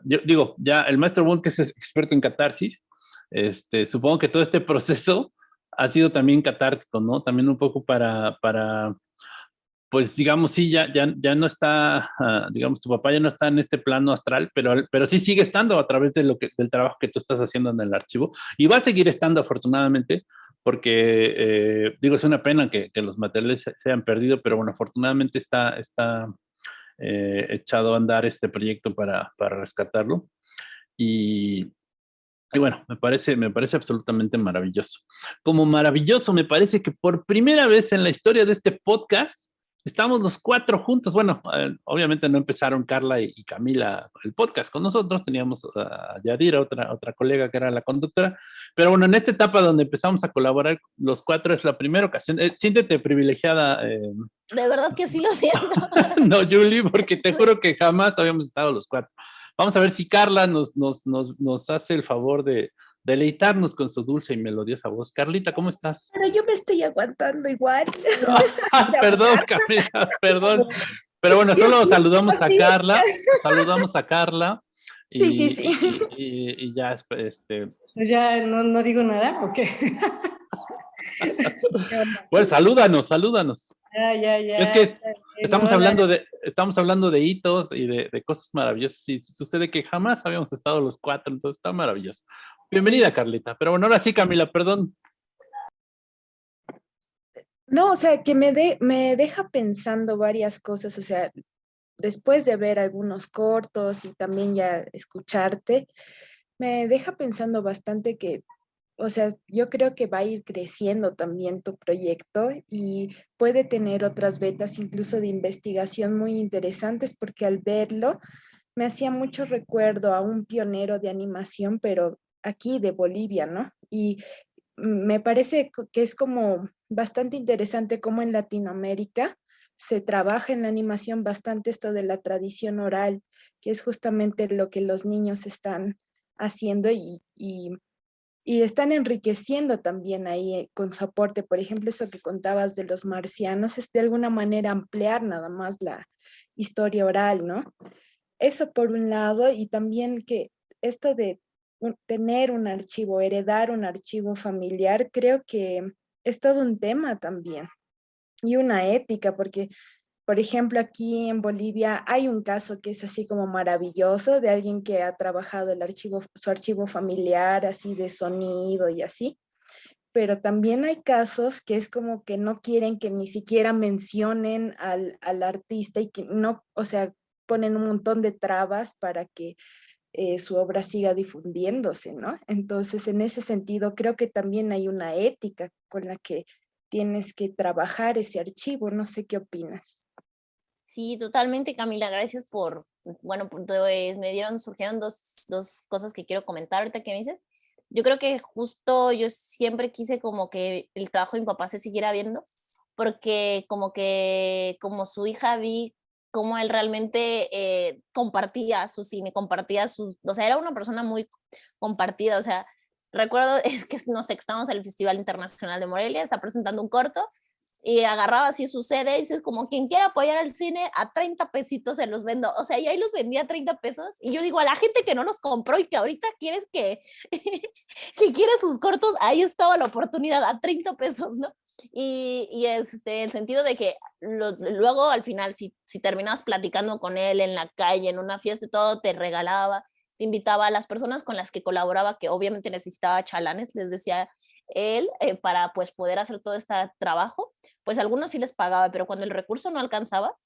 yo digo, ya el maestro Wong, que es experto en catarsis, este, supongo que todo este (laughs) proceso ha sido también catártico, ¿no? También un poco para, para pues digamos, sí, ya, ya, ya no está, uh, digamos, tu papá ya no está en este plano astral, pero, pero sí sigue estando a través de lo que, del trabajo que tú estás haciendo en el archivo y va a seguir estando afortunadamente, porque, eh, digo, es una pena que, que los materiales se, se, perdido, pero bueno, afortunadamente está, está, eh, echado a andar este proyecto para, para rescatarlo. Y, y, bueno, me parece, me parece absolutamente maravilloso. Como maravilloso, me parece que por primera vez en la historia de este podcast, estamos los cuatro juntos. Bueno, eh, obviamente no empezaron Carla y, y, Camila el podcast con nosotros, teníamos a Yadira, otra, otra colega que era la conductora, pero bueno, en esta etapa donde empezamos a colaborar los cuatro es la primera ocasión. Eh, siéntete privilegiada. Eh, de verdad que sí lo (laughs) siento. no, Julie, porque te juro que jamás habíamos estado los cuatro. Vamos a ver si Carla nos, nos, nos, nos hace el favor de, deleitarnos con su dulce y melodiosa voz. Carlita, ¿cómo estás? Pero yo me estoy aguantando igual. (laughs) perdón, Carlita, perdón. Pero bueno, solo saludamos a Carla, saludamos a Carla. (laughs) Y, sí, sí, sí. Y, y, y ya, este... Pues ya no, no digo nada, ¿o qué? (laughs) pues salúdanos, salúdanos. Ya, ya, ya. Es que estamos hablando de, estamos hablando de hitos y de, de, cosas maravillosas. Y sucede que jamás habíamos estado los cuatro, entonces está maravilloso. Bienvenida, Carlita. Pero bueno, ahora sí, Camila, perdón. No, o sea, que me, de, me deja pensando varias cosas, o sea, después de ver algunos cortos y también ya escucharte, me deja pensando bastante que o sea, yo creo que va a ir creciendo también tu proyecto y puede tener otras vetas incluso de investigación muy interesantes porque al verlo me hacía mucho recuerdo a un pionero de animación, pero aquí de Bolivia, ¿no? Y me parece que es como bastante interesante cómo en Latinoamérica se trabaja en la animación bastante esto de la tradición oral, que es justamente lo que los niños están haciendo y, y están enriqueciendo también ahí eh, con su aporte. Por ejemplo, eso que contabas de los marcianos es de alguna manera ampliar nada más la historia oral, ¿no? Eso por un lado, y también que esto de tener un archivo, heredar un archivo familiar, creo que es todo un tema también y una ética, porque por ejemplo, aquí en Bolivia hay un caso que es así como maravilloso de alguien que ha trabajado el archivo, su archivo familiar, así de sonido y así. Pero también hay casos que es como que no quieren que ni siquiera mencionen al, al artista y que no, o sea, ponen un montón de trabas para que eh, su obra siga difundiéndose, ¿no? Entonces, en ese sentido, creo que también hay una ética con la que tienes que trabajar ese archivo. No sé qué opinas. Sí, totalmente, Camila. Gracias por, bueno, pues, me dieron, surgieron dos, dos cosas que quiero comentar ahorita que me dices. Yo creo que justo yo siempre quise como que el trabajo de mi papá se siguiera viendo, porque como que como su hija vi cómo él realmente eh, compartía su cine, compartía sus, o sea, era una persona muy compartida, o sea, recuerdo (laughs) es que no sé, estamos en el Festival Internacional de Morelia, está presentando un corto y agarraba así su sede y dices como quien quiera apoyar al cine a 30 pesitos se los vendo, o sea, y ahí los vendía a 30 pesos y yo digo a la gente que no los compró y que ahorita quiere que, (laughs) que quiere sus cortos, ahí estaba la oportunidad a 30 pesos, ¿no? Y, y este, el sentido de que luego al final si, si terminabas platicando con él en la calle, en una fiesta y todo, te regalaba, te invitaba a las personas con las que colaboraba, que obviamente necesitaba chalanes, les decía él, eh, para pues poder hacer todo este trabajo, pues algunos sí les pagaba, pero cuando el recurso no alcanzaba,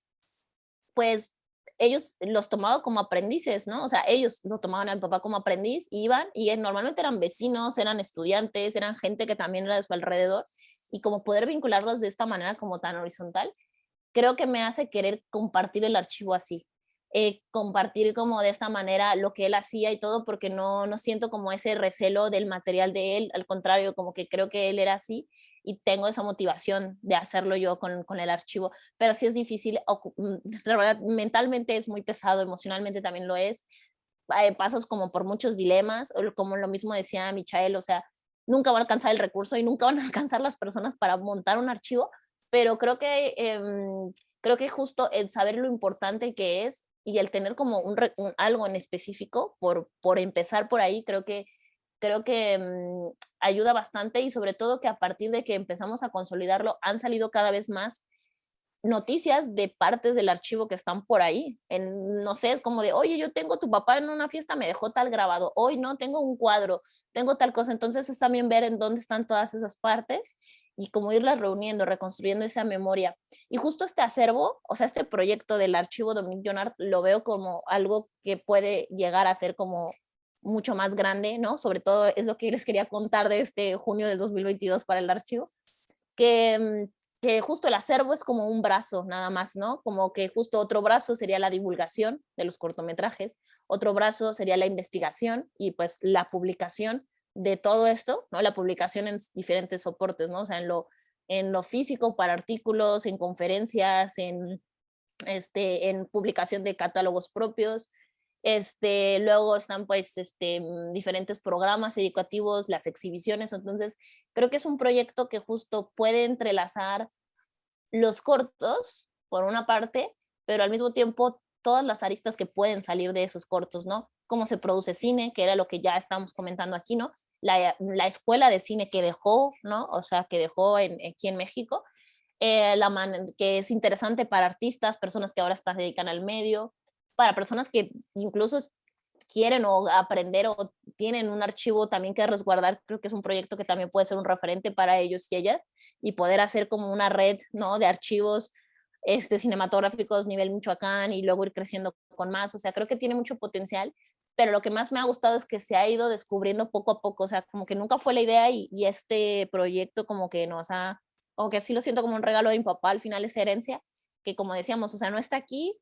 pues ellos los tomaban como aprendices, ¿no? O sea, ellos lo tomaban al papá como aprendiz, iban y normalmente eran vecinos, eran estudiantes, eran gente que también era de su alrededor y como poder vincularlos de esta manera como tan horizontal, creo que me hace querer compartir el archivo así, eh, compartir como de esta manera lo que él hacía y todo, porque no, no siento como ese recelo del material de él, al contrario, como que creo que él era así y tengo esa motivación de hacerlo yo con, con el archivo, pero sí es difícil, mm, la verdad, mentalmente es muy pesado, emocionalmente también lo es, eh, pasas como por muchos dilemas, como lo mismo decía Michael, o sea, nunca van a alcanzar el recurso y nunca van a alcanzar las personas para montar un archivo, pero creo que, em, creo que justo el saber lo importante que es y el tener como un, algo en específico, por, por empezar por ahí, creo que, creo que mm, ayuda bastante y sobre todo que a partir de que empezamos a consolidarlo han salido cada vez más noticias de partes del archivo que están por ahí. En, no sé, es como de, oye, yo tengo tu papá en una fiesta, me dejó tal grabado, hoy no, tengo un cuadro, tengo tal cosa. Entonces es también ver en dónde están todas esas partes y como irlas reuniendo, reconstruyendo esa memoria. Y justo este acervo, o sea, este proyecto del archivo Dominique Jonard, lo veo como algo que puede llegar a ser como mucho más grande, ¿no? Sobre todo es lo que les quería contar de este junio del 2022 para el archivo, que, mm, que justo el acervo es como un brazo nada más, ¿no? Como que justo otro brazo sería la divulgación de los cortometrajes, otro brazo sería la investigación y pues la publicación de todo esto, ¿no? La publicación en diferentes soportes, ¿no? O sea, en lo, en lo físico para artículos, en conferencias, en, este, en publicación de catálogos propios. Este, luego están pues este, mm, diferentes programas educativos, las exhibiciones. Entonces, creo que es un proyecto que justo puede entrelazar los cortos, por una parte, pero al mismo tiempo todas las aristas que pueden salir de esos cortos, ¿no? Cómo se produce cine, que era lo que ya estamos comentando aquí, ¿no? La, la escuela de cine que dejó, ¿no? O sea, que dejó en, aquí en México, eh, la man, que es interesante para artistas, personas que ahora se dedican al medio, para personas que incluso quieren o aprender o tienen un archivo también que resguardar, creo que es un proyecto que también puede ser un referente para ellos y ellas y poder hacer como una red, ¿no? De archivos este, cinematográficos nivel Michoacán y luego ir creciendo con más, o sea, creo que tiene mucho potencial, pero lo que más me ha gustado es que se ha ido descubriendo poco a poco, o sea, como que nunca fue la idea y, y este proyecto como que nos ha, como que así lo siento como un regalo de mi papá, al final es herencia, que como decíamos, o sea, no está aquí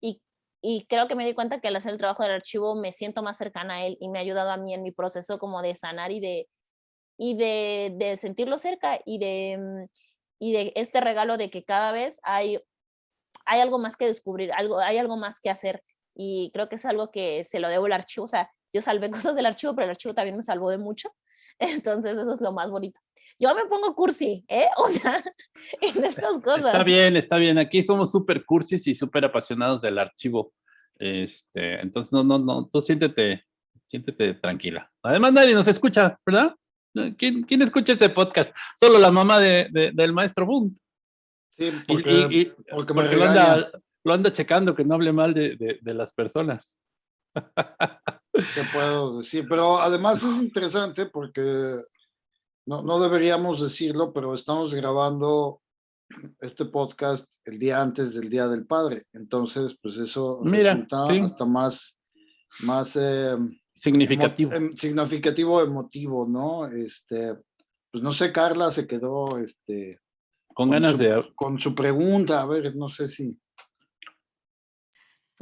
y, y creo que me di cuenta que al hacer el trabajo del archivo me siento más cercana a él y me ha ayudado a mí en mi proceso como de sanar y de, y de, de sentirlo cerca y de mm, y de este regalo de que cada vez hay, hay algo más que descubrir, algo, hay algo más que hacer y creo que es algo que se lo debo al archivo, o sea, yo salvé (laughs) cosas del archivo, pero el archivo también me salvó de mucho, (laughs) entonces eso es lo más bonito. Yo me pongo cursi, ¿eh? (laughs) O sea, en estas cosas. Está bien, está bien, aquí somos súper cursis y súper apasionados del archivo, este, entonces no, no, no, tú siéntete, siéntete tranquila. Además nadie nos escucha, ¿verdad? ¿Quién, ¿Quién, escucha este podcast? Solo la mamá de, de, del maestro Boom. Sí, porque, y, y, porque, porque lo, anda, lo, anda, checando que no hable mal de, de las personas. ¿Qué puedo decir? Pero además es interesante porque no, no deberíamos decirlo, pero estamos grabando este podcast el día antes del Día del Padre. Entonces, pues eso Mira, resulta sí. hasta más, más eh, significativo. Emo, significativo, emotivo, ¿no? Este, pues no sé, Carla se quedó, este, con ganas su, de... Con su pregunta, a ver, no sé si...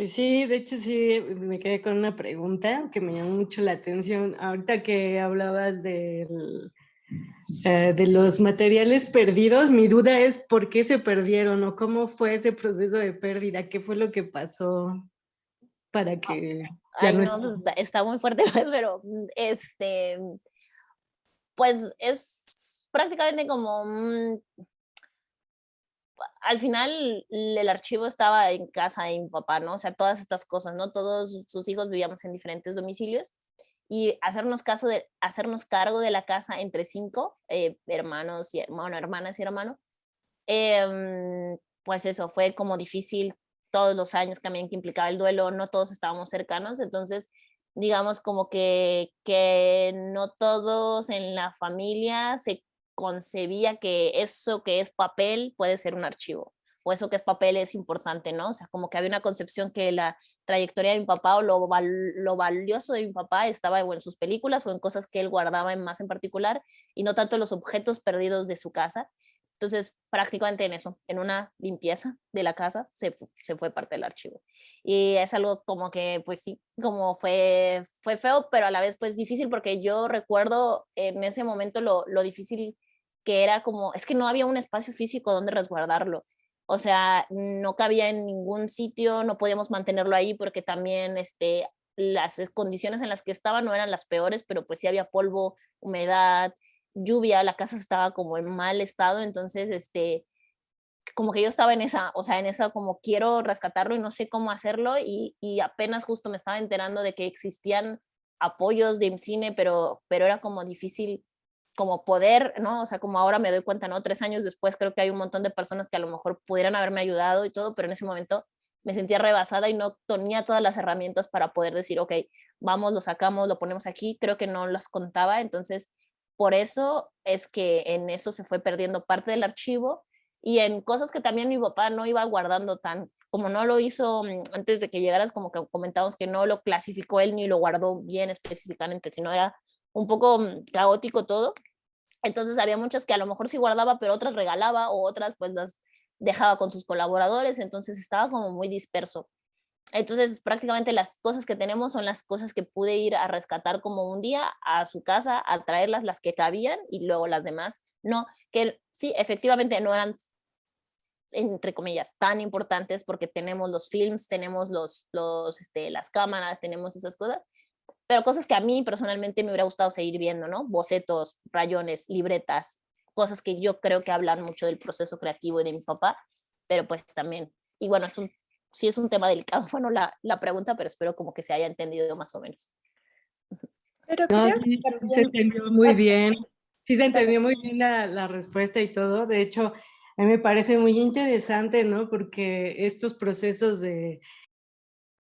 Pues sí, de hecho sí, me quedé con una pregunta que me llamó mucho la atención. Ahorita que hablabas del, eh, de los materiales perdidos, mi duda es por qué se perdieron o cómo fue ese proceso de pérdida, qué fue lo que pasó para que... Ya Ay, no no, pues, está, está muy fuerte, (laughs) pero mm, este, pues es prácticamente como un- al final el archivo estaba en casa de mi papá, ¿no? O sea, todas estas cosas, ¿no? Todos sus hijos vivíamos en diferentes domicilios y hacernos caso de hacernos cargo de la casa entre cinco eh, hermanos y bueno, hermanas y hermanos em, pues eso fue como difícil todos los años también que implicaba el duelo no todos estábamos cercanos entonces digamos como que que no todos en la familia se concebía que eso que es papel puede ser un archivo o eso que es papel es importante, ¿no? O sea, como que había una concepción que la trayectoria de mi papá o lo, lo valioso de mi papá estaba en sus películas o en cosas que él guardaba en más en particular y no tanto los objetos perdidos de su casa. Entonces, prácticamente en eso, en una limpieza de la casa, se, se fue parte del archivo. Y es algo como que, pues sí, como fue, fue feo, pero a la vez pues difícil porque yo recuerdo en ese momento lo, lo difícil que era como, es que no había un espacio físico donde resguardarlo. O sea, no cabía en ningún sitio, no podíamos mantenerlo ahí porque también este, las condiciones en las que estaba no eran las peores, pero pues sí había polvo, humedad, lluvia, la casa estaba como en mal estado, entonces este, como que yo estaba en esa, o sea, en esa como quiero rescatarlo y no sé cómo hacerlo y, y apenas justo me estaba enterando de que existían apoyos de cine, pero, pero era como difícil como poder, ¿no? O sea, como ahora me doy cuenta, ¿no? Tres años después creo que hay un montón de personas que a lo mejor pudieran haberme ayudado y todo, pero en ese momento me sentía rebasada y no tenía todas las herramientas para poder decir, ok, vamos, lo sacamos, lo ponemos aquí, creo que no las contaba, entonces por eso es que en eso se fue perdiendo parte del archivo y en cosas que también mi papá no iba guardando tan, como no lo hizo mm, antes de que llegaras, como que comentamos que no lo clasificó él ni lo guardó bien específicamente, sino era un poco mm, caótico todo. Entonces había muchas que a lo mejor sí guardaba, pero otras regalaba o otras pues las dejaba con sus colaboradores, entonces estaba como muy disperso. Entonces prácticamente las cosas que tenemos son las cosas que pude ir a rescatar como un día a su casa, a traerlas las que cabían y luego las demás no, que sí, efectivamente no eran entre comillas, tan importantes porque tenemos los films, tenemos los, los, este, las cámaras, tenemos esas cosas, pero cosas que a mí personalmente me hubiera gustado seguir viendo, ¿no? Bocetos, rayones, libretas, cosas que yo creo que hablan mucho del proceso creativo de mi papá, pero pues también, y bueno, es un, sí es un tema delicado, (laughs) bueno, la, la pregunta, pero espero como que se haya entendido más o menos. Pero No, sí, sí se entendió muy bien. Sí se entendió muy bien la, la respuesta y todo. De hecho, a mí me parece muy interesante, ¿no? Porque estos procesos de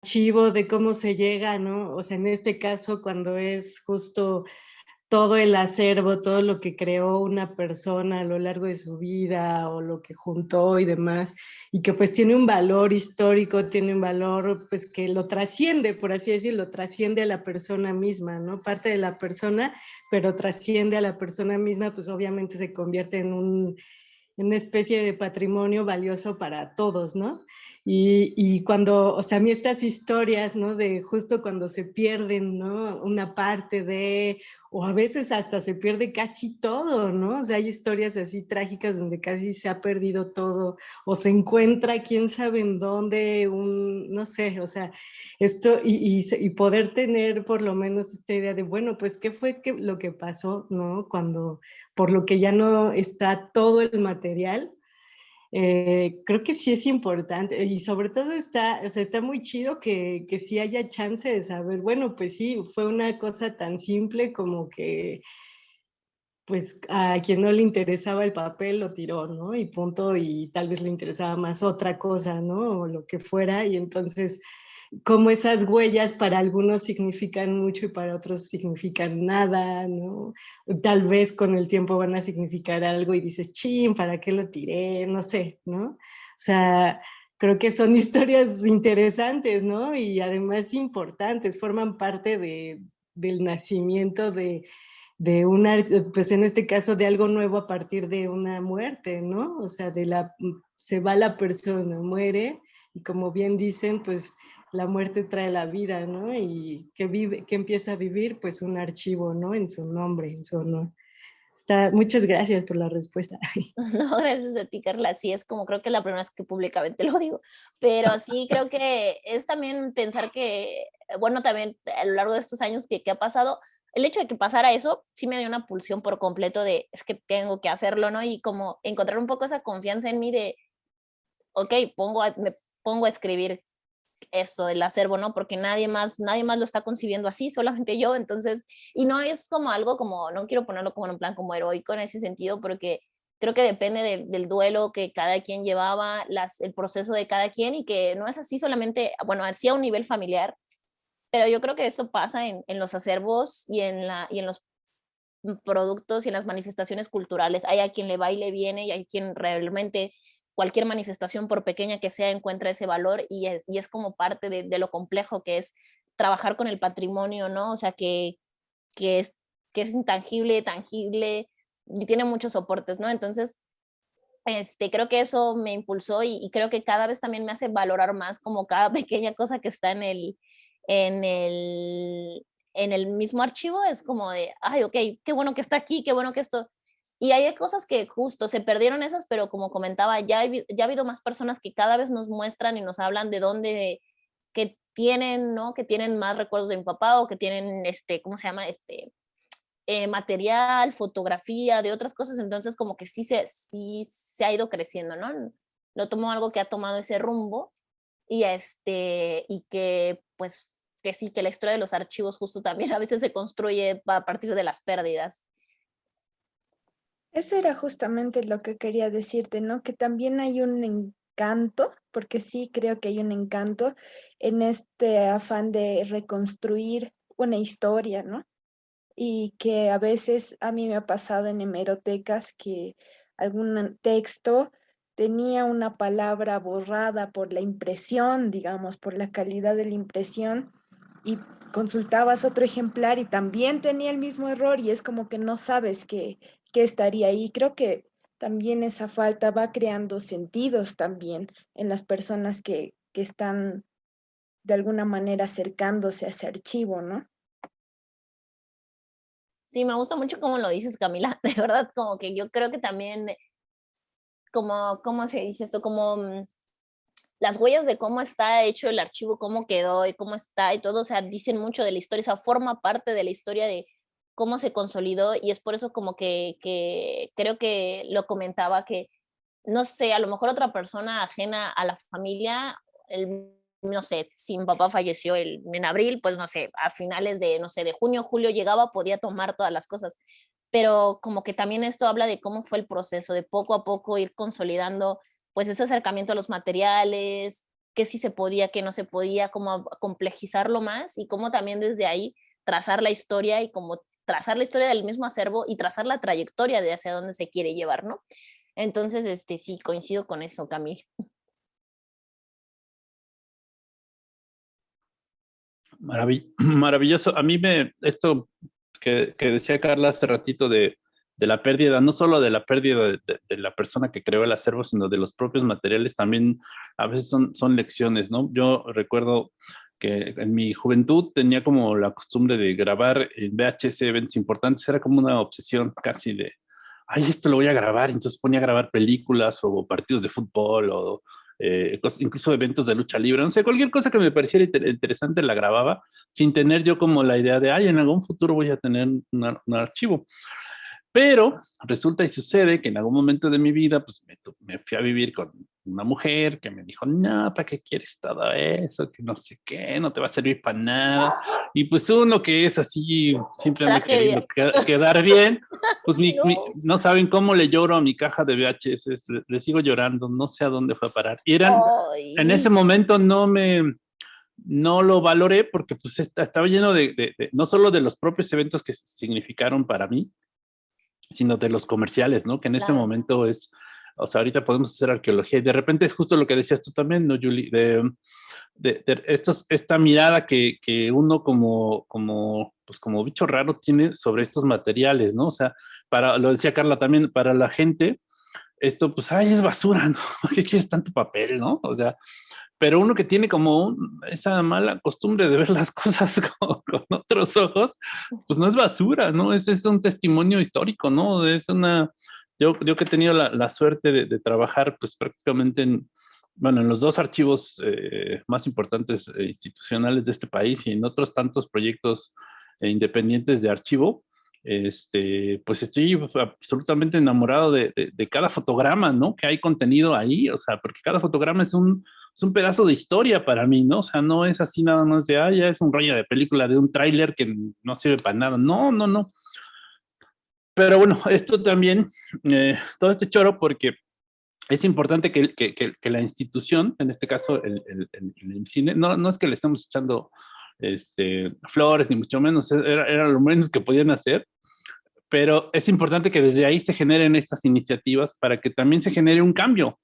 archivo, de cómo se llega, ¿no? O sea, en este caso, cuando es justo todo el acervo, todo lo que creó una persona a lo largo de su vida o lo que juntó y demás, y que pues tiene un valor histórico, tiene un valor pues que lo trasciende, por así decirlo, trasciende a la persona misma, ¿no? Parte de la persona, pero trasciende a la persona misma, pues obviamente se convierte en un en una especie de patrimonio valioso para todos, ¿no? Y, y, cuando, o sea, a mí estas historias, ¿no? De justo cuando se pierden, ¿no? Una parte de, o a veces hasta se pierde casi todo, ¿no? O sea, hay historias así trágicas donde casi se ha perdido todo, o se encuentra quién sabe en dónde, un, no sé, o sea, esto, y, y, y poder tener por lo menos esta idea de, bueno, pues, ¿qué fue que, lo que pasó, ¿no? Cuando, por lo que ya no está todo el material, eh, creo que sí es importante y sobre todo está, o sea, está muy chido que, que sí haya chance de saber, bueno, pues sí, fue una cosa tan simple como que pues a quien no le interesaba el papel lo tiró, ¿no? Y punto, y tal vez le interesaba más otra cosa, ¿no? O lo que fuera, y entonces como esas huellas para algunos significan mucho y para otros significan nada, ¿no? Tal vez con el tiempo van a significar algo y dices, chin, ¿para qué lo tiré? No sé, ¿no? O sea, creo que son (laughs) historias interesantes, ¿no? Y además importantes, forman parte de, del nacimiento de, de una, pues en este caso de algo nuevo a partir de una muerte, ¿no? O sea, de la, se va la persona, muere, y como bien dicen, pues la muerte trae la vida, ¿no? Y que vive, que empieza a vivir, pues un archivo, ¿no? En su nombre, en su honor. Está, muchas gracias por la respuesta. (laughs) No, gracias a ti, Carla. Sí, es como creo que la primera vez que públicamente lo digo, pero sí creo que es también pensar que, bueno, también a lo largo de estos años que, que ha pasado, el hecho de que pasara eso sí me dio una pulsión por completo de es que tengo que hacerlo, ¿no? Y como encontrar un poco esa confianza en mí de, ok, pongo me pongo a escribir esto del acervo, ¿no? Porque nadie más, nadie más lo está concibiendo así, solamente yo, entonces, y no es como algo como, no quiero ponerlo como en un plan como heroico en ese sentido, porque creo que depende del duelo que cada quien llevaba, las, el proceso de cada quien y que no es así solamente, bueno, así a un nivel familiar, pero yo creo que esto pasa en, en los acervos y en, la, y en los productos y en las manifestaciones culturales. Hay a quien le va y le viene y hay quien realmente cualquier manifestación, por pequeña que sea, encuentra ese valor y es, y es como parte de, lo complejo que es trabajar con el patrimonio, ¿no? O sea, que, que, es, que es intangible, tangible y tiene muchos soportes, ¿no? Entonces, este, creo que eso me impulsó y, y creo que cada vez también me hace valorar más como cada (laughs) pequeña cosa que está en el, en el, en el mismo archivo es como de, ay, ok, qué bueno que está aquí, qué bueno que esto... Y hay cosas que justo se perdieron esas, pero como comentaba, ya, ya ha habido más personas que cada vez nos muestran y nos hablan de dónde, que tienen, ¿no? Que tienen más recuerdos de mi papá o que tienen, este, ¿cómo se llama? Este, eh, material, fotografía, de otras cosas. Entonces como que sí se, sí se ha ido creciendo, ¿no? Lo tomo algo que ha tomado ese rumbo y, este, y que pues que sí, que la historia de los archivos justo también (laughs) a veces se construye a partir de las pérdidas. Eso era justamente lo que quería decirte, ¿no? Que también hay un encanto, porque sí creo que hay un encanto en este afán de reconstruir una historia, ¿no? Y que a veces a mí me ha pasado en hemerotecas que algún texto tenía una palabra borrada por la impresión, digamos, por la calidad de la impresión, y consultabas otro ejemplar y también tenía el mismo error y es como que no sabes qué, qué estaría ahí. Creo que también esa falta va creando sentidos también en las personas que, que están de alguna manera acercándose a ese archivo, ¿no? Sí, me gusta mucho cómo lo dices, Camila. (laughs) De verdad, como que yo creo que también, como, ¿cómo se dice esto? Como mm, las huellas de cómo está hecho el archivo, cómo quedó y cómo está y todo, o sea, dicen mucho de la historia, o sea, forma parte de la historia de cómo se consolidó y es por eso como que, que creo que lo comentaba que, no sé, a lo mejor otra persona ajena a la familia, el, no sé, si mi papá falleció el, en abril, pues no sé, a finales de, no sé, de junio, julio llegaba, podía tomar todas las cosas, pero como que también esto habla de cómo fue el proceso, de poco a poco ir consolidando pues ese acercamiento a los materiales, qué sí se podía, qué no se podía, cómo complejizarlo más y cómo también desde ahí trazar la historia y como trazar la historia del mismo acervo y trazar la trayectoria de hacia dónde se quiere llevar, ¿no? Entonces, este, sí, coincido con eso, Camille. (clears throat) maravilloso. A mí me, esto que, que decía Carla hace ratito de, de la pérdida, no solo de la pérdida de, la persona que creó el acervo, sino de los propios materiales, también a veces son, son lecciones, ¿no? Yo recuerdo que en mi juventud tenía como la costumbre de grabar en VHS eventos importantes, era como una obsesión casi de, ay, esto lo voy a grabar, entonces ponía a grabar películas o partidos de fútbol o eh, incluso eventos de lucha libre, no sé, cualquier cosa que me pareciera interesante la grababa sin tener yo como la idea de, ay, en algún futuro voy a tener un archivo. Pero resulta y sucede que en algún momento de mi vida, pues me, fui a vivir con una mujer que me dijo, no, ¿para qué quieres todo eso? Que no sé qué, no te va a servir para nada. Y pues uno que es así, siempre me queriendo quedar bien, pues (laughs) no. saben cómo le lloro a mi caja de VHS, le, sigo llorando, no sé a dónde fue a parar. Y eran, en ese momento no me, no lo valoré porque pues estaba lleno de, de, no solo de los propios eventos que significaron para mí, sino de los comerciales, ¿no? Que en ese momento es, o sea, ahorita podemos hacer arqueología y de repente es justo lo que decías tú también, ¿no, Julie? De, de, esta mirada que, que, uno como, como pues como bicho raro tiene sobre estos materiales, ¿no? O sea, para, lo decía Carla también, para la gente, esto pues, ay, es basura, ¿no? (laughs) ¿Qué quieres tanto papel, no? O sea, pero uno que tiene como esa mala costumbre de ver las (laughs) cosas con, otros ojos, pues no es basura, ¿no? Es, es un testimonio histórico, ¿no? Es una, yo, yo que he tenido la, suerte de, trabajar pues prácticamente en, bueno, en los dos archivos eh, más importantes e institucionales de este país y en otros tantos proyectos eh, independientes de archivo, este, pues estoy absolutamente enamorado de, de, cada fotograma, ¿no? Que hay contenido ahí, o sea, porque cada fotograma es un, es un pedazo de historia para mí, ¿no? O sea, no es así nada más de, ah, ya es un rollo de película, de un tráiler que no sirve para nada. No, no, no. Pero bueno, (laughs) esto también, eh, todo este choro, porque es importante que, que, que, la institución, en este caso el, el, el, cine, no, no es que le estemos echando este, flores, ni mucho menos, era, era lo menos que podían hacer, pero es importante que desde ahí se generen estas iniciativas para que también se genere un cambio,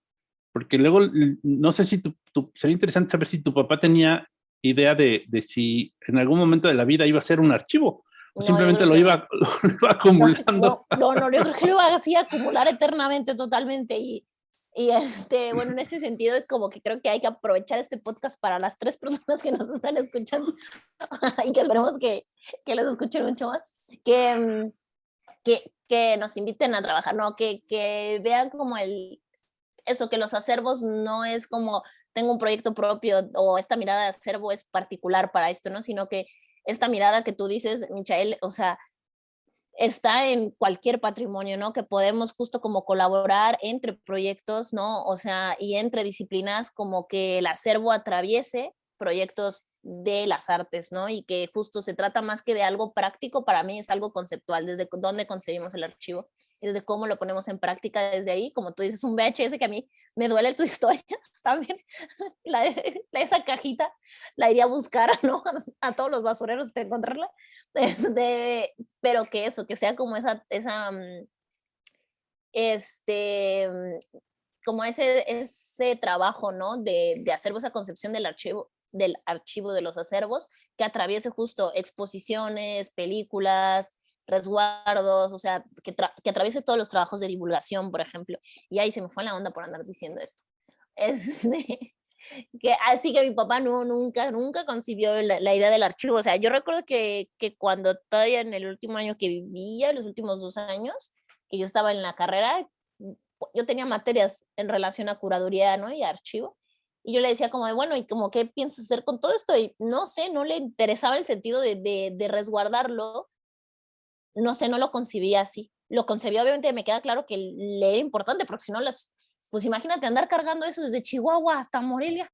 porque luego, no sé si tu, sería interesante saber si tu papá tenía idea de, de, si en algún momento de la vida iba a ser un archivo, o simplemente (laughs) lo iba, (laughs) lo iba, acumulando. No, no, yo creo que lo iba así a acumular eternamente, totalmente, y, y este, bueno, en ese sentido, como que creo que hay que aprovechar este podcast para las tres personas que nos están escuchando (laughs) y que esperemos que, que les escuchen mucho más, que, que, que nos inviten a trabajar, ¿no? Que, que vean como el, eso, que los acervos no es como tengo un proyecto propio o esta mirada de acervo es particular para esto, ¿no? Sino que esta mirada que tú dices, Michael, o sea, está en cualquier patrimonio, ¿no? Que podemos justo como colaborar entre proyectos, ¿no? O sea, y entre disciplinas como que el acervo atraviese proyectos de las artes, ¿no? Y que justo se trata más que de algo práctico, para mí es algo conceptual, desde dónde concebimos el archivo desde cómo lo ponemos en práctica desde ahí, como tú dices, un VHS que a mí me duele tu (laughs) historia, también, (laughs) la, esa cajita la iría a buscar, (laughs) ¿no? A, todos los basureros de encontrarla, este, pero que eso, que sea como esa, esa, mm, este, mm, como ese, ese trabajo, ¿no? De, de hacer esa concepción del archivo, del archivo de los acervos que atraviese justo exposiciones, películas, resguardos, o sea, que, que, atraviese todos los trabajos de divulgación, por ejemplo. Y ahí se me fue la onda por andar diciendo esto. (laughs) Este, que, así que mi papá no, nunca, nunca concibió la, idea del archivo. O sea, yo recuerdo que, que, cuando todavía en el último año que vivía, los últimos dos años, que yo estaba en la carrera, yo tenía materias en relación a curaduría ¿no? y archivo. Y yo le decía como de, bueno, ¿y como qué piensas hacer con todo esto? Y no sé, no le interesaba el sentido de, de, resguardarlo. No sé, no lo concibía así. Lo concebía, obviamente, me queda claro que le era importante, porque si no, las, pues imagínate andar cargando eso desde Chihuahua hasta Morelia.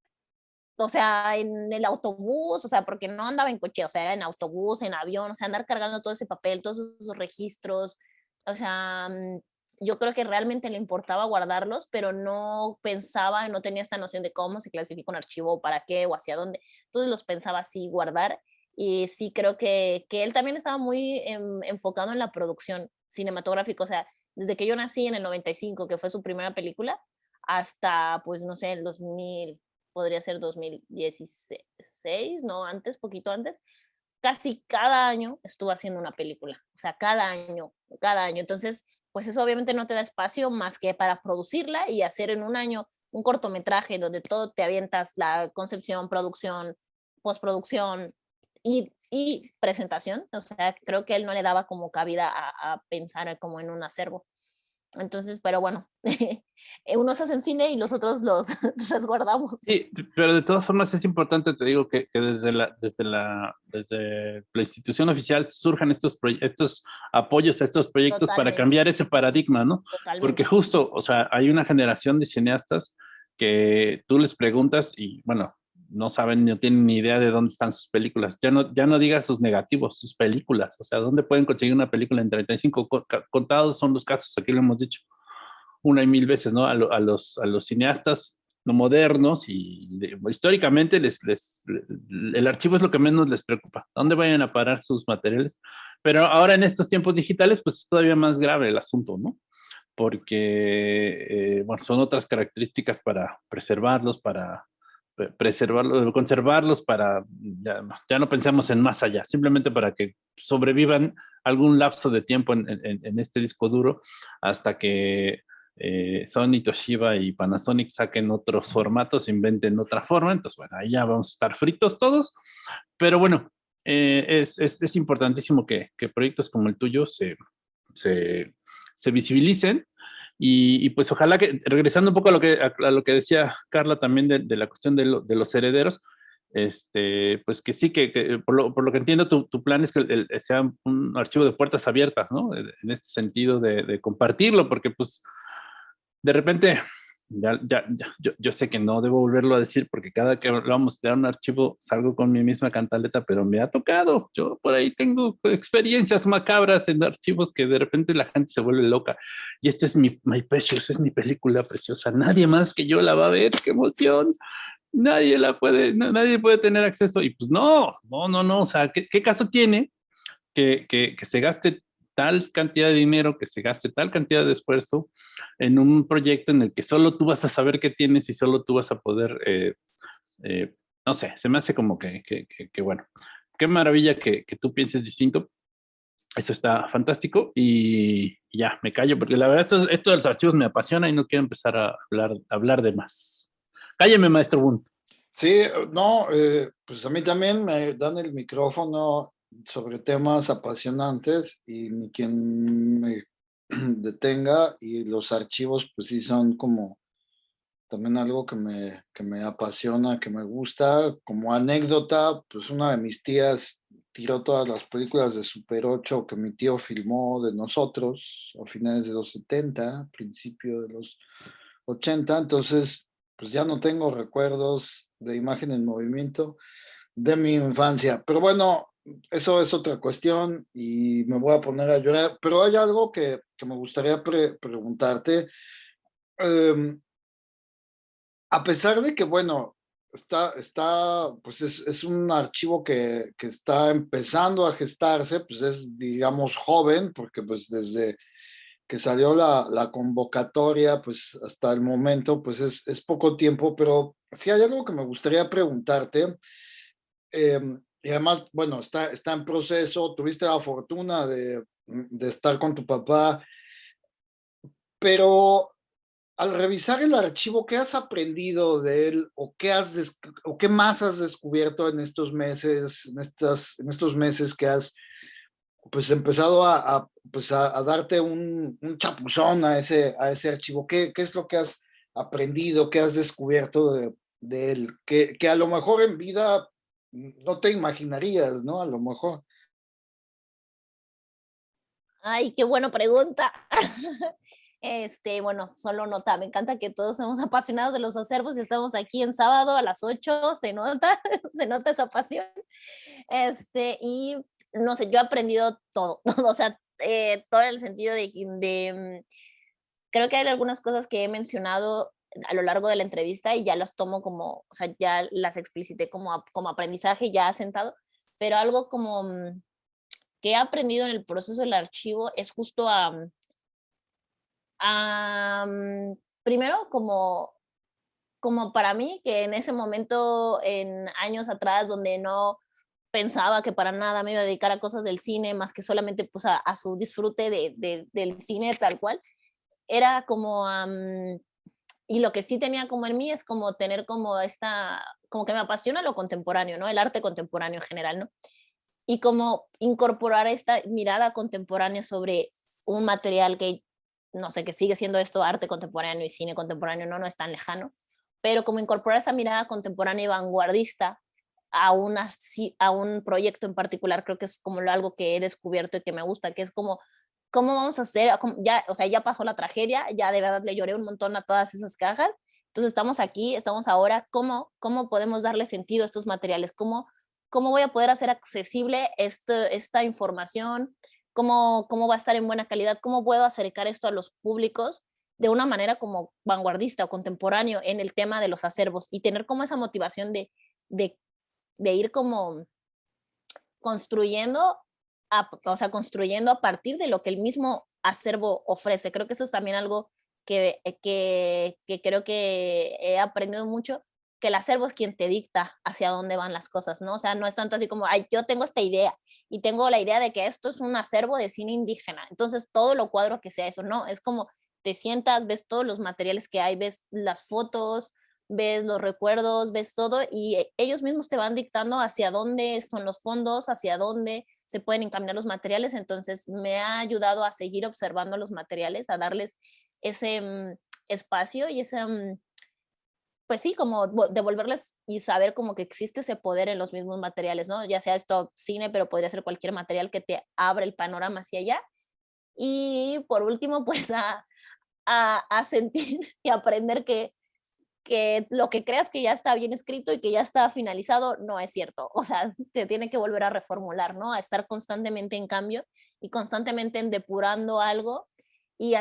O sea, en el autobús, o sea, porque no andaba en coche, o sea, era en autobús, en avión, o sea, andar cargando todo ese papel, todos esos registros, o sea, mm, yo creo que realmente le importaba guardarlos, pero no pensaba, no tenía esta noción de cómo se clasifica un archivo, para qué o hacia dónde. Entonces los pensaba así guardar y sí creo que, que él también estaba muy enfocado en la producción cinematográfica, o sea, desde que yo nací en el 95, que fue su primera película, hasta, pues, no sé, el 2000, podría ser 2016, no, antes, poquito antes, casi cada año estuvo haciendo una película, o sea, cada año, cada año. Entonces, pues eso obviamente no te da espacio más que para producirla y hacer en un año un cortometraje donde todo te avientas la concepción, producción, postproducción y, y presentación. O sea, creo que él no le daba como cabida a, a pensar como en un acervo. Entonces, pero bueno, (laughs) unos hacen cine y los otros los (laughs) resguardamos. Sí, pero de todas formas es importante, te digo, que, que desde, la, desde, la, desde la institución oficial surjan estos, estos apoyos a estos proyectos para cambiar ese paradigma, ¿no? Totalmente. Porque justo, o sea, hay una generación de cineastas que tú les preguntas y, bueno, no saben, no tienen ni idea de dónde están sus películas. Ya no, ya no digas sus negativos, sus películas. O sea, ¿dónde pueden conseguir una película en 35? Contados son los casos, aquí lo hemos dicho una y mil veces, ¿no? A, los, a los cineastas no modernos y históricamente les, les, el archivo es lo que menos les preocupa. ¿Dónde vayan a parar sus materiales? Pero ahora en estos tiempos digitales, pues es todavía más grave el asunto, ¿no? Porque, eh, bueno, son otras características para preservarlos, para preservarlos, conservarlos para, ya, ya, no pensemos en más allá, simplemente para que sobrevivan algún lapso de tiempo en, en, este disco duro hasta que eh, Sony, Toshiba y Panasonic saquen otros formatos, inventen otra forma, entonces bueno, ahí ya vamos a estar fritos todos, pero bueno, eh, es, es, es, importantísimo que, que, proyectos como el tuyo se, se, se visibilicen y, pues ojalá que, regresando un poco a lo que, a, lo que decía Carla también de, de la cuestión de, lo, de, los herederos, este, pues que sí, que, que por, lo, por, lo, que entiendo, tu, tu plan es que el, sea un archivo de puertas abiertas, ¿no? En este sentido de, de compartirlo, porque pues de repente ya, ya, ya yo, yo, sé que no debo volverlo a decir porque cada que vamos a un archivo salgo con mi misma cantaleta, pero me ha tocado. Yo por ahí tengo experiencias macabras en archivos que de repente la gente se vuelve loca. Y este es mi My Precious, es mi película preciosa. Nadie más que yo la va a ver. ¡Qué emoción! Nadie la puede, nadie puede tener acceso. Y pues no, no, no, no. O sea, ¿qué, qué caso tiene que, que, que se gaste tal cantidad de dinero, que se gaste tal cantidad de esfuerzo en un proyecto en el que solo tú vas a saber qué tienes y solo tú vas a poder, eh, eh, no sé, se me hace como que, que, que, bueno, qué maravilla que, que, tú pienses distinto. Eso está fantástico y ya, me callo, porque la verdad esto, esto de los archivos me apasiona y no quiero empezar a hablar, a hablar de más. Cálleme, maestro Bunt. Sí, no, eh, pues a mí también me dan el micrófono sobre temas apasionantes y ni quien me (clears throat) detenga y los archivos pues sí son como también algo que me, que me apasiona, que me gusta. Como anécdota, pues una de mis tías tiró todas las películas de Super 8 que mi tío filmó de nosotros a finales de los 70, principio de los 80, entonces pues ya no tengo recuerdos de imagen en movimiento de mi infancia. Pero bueno, eso es otra cuestión y me voy a poner a llorar, pero hay algo que, que me gustaría preguntarte. Eh, a pesar de que, bueno, está, está pues es, es un archivo que, que, está empezando a gestarse, pues es, digamos, joven, porque pues desde que salió la, la convocatoria, pues hasta el momento, pues es, es poco tiempo, pero sí hay algo que me gustaría preguntarte. Eh, y además, bueno, está, está en proceso, tuviste la fortuna de, de estar con tu papá, pero al revisar el archivo, ¿qué has aprendido de él o qué, has o qué más has descubierto en estos meses, en, estas, en estos meses que has pues empezado a, pues a, darte un, un, chapuzón a ese, a ese archivo? ¿Qué, ¿Qué es lo que has aprendido, qué has descubierto de, de él? Que, que a lo mejor en vida no te imaginarías, ¿no? A lo mejor. Ay, qué buena pregunta. (laughs) Este, bueno, solo nota, me encanta que todos somos (laughs) apasionados de los acervos y estamos aquí en sábado a las 8, se nota, (laughs) se nota esa pasión. Este, y no sé, yo he aprendido todo, o sea, eh, todo el sentido de, de, mm, creo que hay algunas cosas que he mencionado a lo largo de la entrevista y ya las tomo como, ya las explicité como, como aprendizaje ya asentado, pero algo como mm, que he aprendido en el proceso del archivo es justo a, mm, mm, primero como, como para mí, que en ese momento, en años atrás, donde no pensaba que para nada me iba a dedicar a cosas del cine, más que solamente pues a, su disfrute de, de, del cine tal cual, era como... y lo que sí tenía como en mí es como tener como esta, como que me apasiona lo contemporáneo, ¿no? El arte contemporáneo en general, ¿no? Y como incorporar esta mirada contemporánea sobre un material que, no sé, que sigue siendo esto arte contemporáneo y cine contemporáneo, no, no es tan lejano, pero como incorporar esa mirada contemporánea y vanguardista a, una, a un proyecto en particular, creo que es como algo que he descubierto y que me gusta, que es como ¿cómo vamos a hacer? Ya, o sea, ya pasó la tragedia, ya de verdad le lloré un montón a todas esas cajas. Entonces estamos aquí, estamos ahora, ¿cómo, cómo podemos darle sentido a estos materiales? ¿Cómo, cómo voy a poder hacer accesible esta información? ¿Cómo, ¿Cómo va a estar en buena calidad? ¿Cómo puedo acercar esto a los públicos de una manera como vanguardista o contemporáneo en el tema de los acervos y tener como esa motivación de, de, de ir como construyendo o sea, construyendo a partir de lo que el mismo acervo ofrece. Creo que eso es también algo que, eh, que, que creo que he aprendido mucho, que el acervo es quien te dicta hacia dónde van las cosas, ¿no? O sea, no es tanto así como, ay, yo tengo esta idea y tengo la idea de que esto es un acervo de cine indígena, entonces todo lo cuadro que sea eso, no, es como te sientas, ves todos los materiales que hay, ves las fotos, ves los recuerdos, ves todo y eh, ellos mismos te van dictando hacia dónde son los fondos, hacia dónde se pueden encaminar los materiales, entonces me ha ayudado a seguir observando los materiales, a darles ese mm, espacio y ese, mm, pues sí, como devolverles y saber como que existe ese poder en los mismos materiales, ¿no? Ya sea esto cine, pero podría ser cualquier material que te abra el panorama hacia allá. Y por último, (laughs) pues a, a, a sentir y aprender que que lo que creas que ya está bien escrito y que ya está finalizado no es cierto. O sea, se tiene que volver a reformular, ¿no? A estar constantemente en cambio y constantemente en depurando algo. Y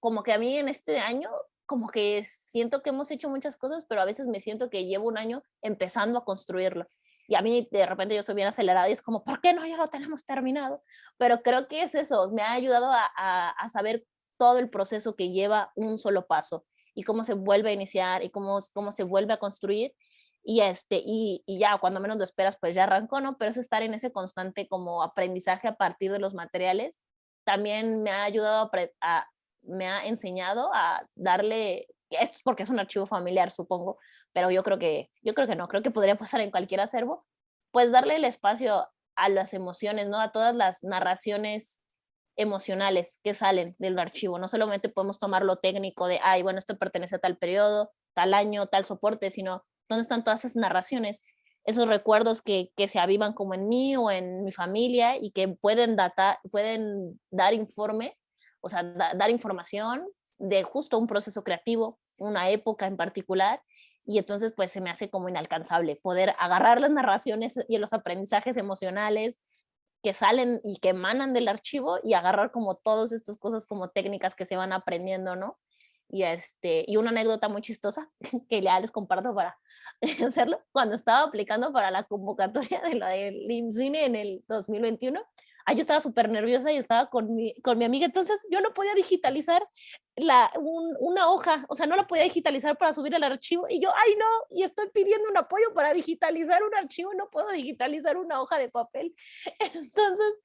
como que a mí en este año, como que siento que hemos hecho muchas cosas, pero a veces me siento que llevo un año empezando a construirlo. Y a mí de repente yo soy bien acelerada y es como, ¿por qué no? Ya lo tenemos terminado. Pero creo que es eso, me ha ayudado a, a, a saber todo el proceso que lleva un solo paso y cómo se vuelve a iniciar y cómo, cómo se vuelve a construir. Y, este, y, y ya cuando menos lo esperas, pues ya arrancó, ¿no? Pero es estar en ese constante como aprendizaje a partir de los materiales. También me ha ayudado a, me ha enseñado a darle, esto es porque es un archivo familiar, supongo, pero yo creo que, yo creo que no, creo que podría pasar en cualquier acervo, pues darle el espacio a las emociones, ¿no? A todas las narraciones emocionales que salen del archivo. No solamente podemos tomar lo técnico de, ay, bueno, esto pertenece a tal periodo, tal año, tal soporte, sino dónde están todas esas narraciones, esos recuerdos que, que se avivan como en mí o en mi familia y que pueden, data, pueden dar informe, o sea, dar información de justo un proceso creativo, una época en particular, y entonces pues se me hace como inalcanzable poder agarrar las narraciones y los aprendizajes emocionales que salen y que emanan del archivo y agarrar como todas estas cosas como técnicas que se van aprendiendo, ¿no? Y, este, y una anécdota muy chistosa (laughs) que ya les comparto para (laughs) hacerlo, cuando estaba aplicando para la convocatoria de la del IMCINE en el 2021, ay, yo estaba súper nerviosa y estaba con mi, con mi amiga, entonces yo no podía digitalizar la, una hoja, o sea, no la podía digitalizar para subir el archivo, y yo, ay, no, y estoy pidiendo un apoyo para digitalizar un archivo, no puedo digitalizar una hoja de papel. (laughs) Entonces,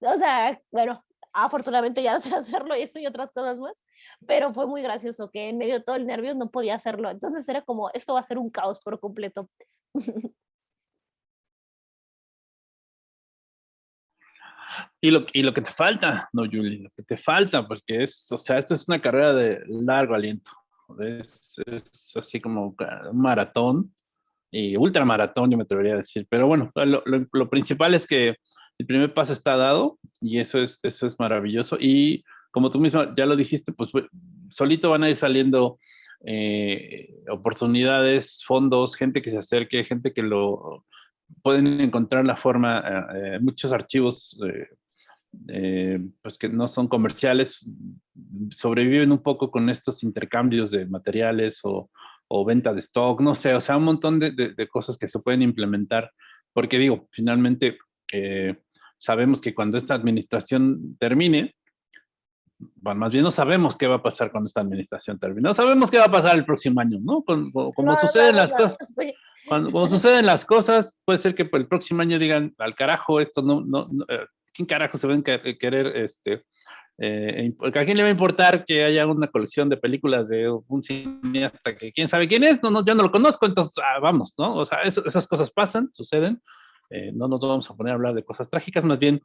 o sea, bueno, afortunadamente ya (laughs) sé hacerlo y eso y otras cosas más, pero fue muy gracioso que en medio de todo el nervio no podía hacerlo, entonces era como, esto va a ser un caos por completo. (laughs) Y lo, y lo que te falta, no, Julie, lo que te falta, porque es, o sea, esto es una carrera de largo aliento. Es, es así como un maratón y ultramaratón, yo me atrevería a decir. Pero bueno, lo, lo, lo, principal es que el primer paso está dado y eso es, eso es maravilloso. Y como tú mismo ya lo dijiste, pues solito van a ir saliendo eh, oportunidades, fondos, gente que se acerque, gente que lo pueden encontrar la forma, eh, eh muchos archivos eh, eh, pues que no son comerciales, sobreviven un poco con estos intercambios de materiales o, o venta de stock, no sé, o sea, un montón de, de, de, cosas que se pueden implementar, porque digo, finalmente sabemos que cuando esta administración termine, bueno, más bien no sabemos qué va a pasar cuando esta administración termine. No sabemos qué va a pasar el próximo año, ¿no? Como, como no, suceden no, las no, cosas. Sí. Cuando, cuando, suceden las cosas, puede ser que el próximo año digan, al carajo, esto no, no, eh, ¿quién carajo se ven a querer, este, eh, ¿a quién le va a importar que haya una colección de películas de un cineasta que quién sabe quién es? No, no yo no lo conozco, entonces ah, vamos, ¿no? O sea, eso, esas cosas pasan, suceden. Eh, no nos vamos a poner a hablar de cosas trágicas, más bien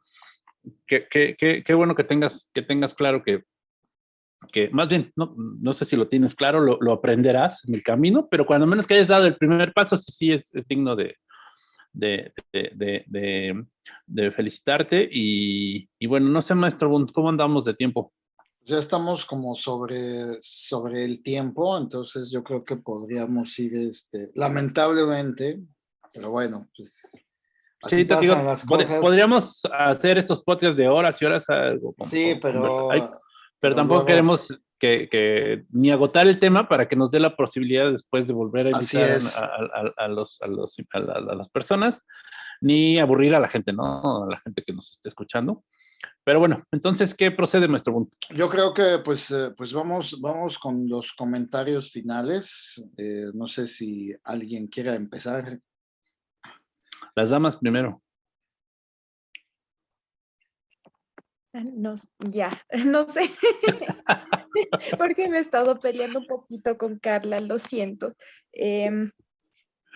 qué, qué bueno que tengas, que tengas claro que, que más bien, no, no sé si lo tienes claro, lo, aprenderás en el camino, pero cuando menos que hayas dado el primer paso, sí es, es digno de, de, de, de, de felicitarte. Y, y, bueno, no sé, maestro, ¿cómo andamos de tiempo? Ya estamos como sobre, sobre el tiempo, entonces yo creo que podríamos ir, este, lamentablemente, pero bueno, pues Así sí, te digo, las cosas. podríamos hacer estos podcasts de horas y horas. Algo, sí, pero... Ay, pero, tampoco luego... queremos que, que, ni agotar el tema para que nos dé la posibilidad después de volver a invitar a, a, a, los, a, los, a, las personas, ni aburrir a la gente, ¿no? A la gente que nos esté escuchando. Pero bueno, entonces, ¿qué procede, maestro punto? Yo creo que pues, eh, pues vamos, vamos con los comentarios finales. Eh, no sé si alguien quiera empezar. Las damas primero. Ah, no, ya, (laughs) no sé, (laughs) porque me he estado peleando un poquito con Carla, lo siento. Em,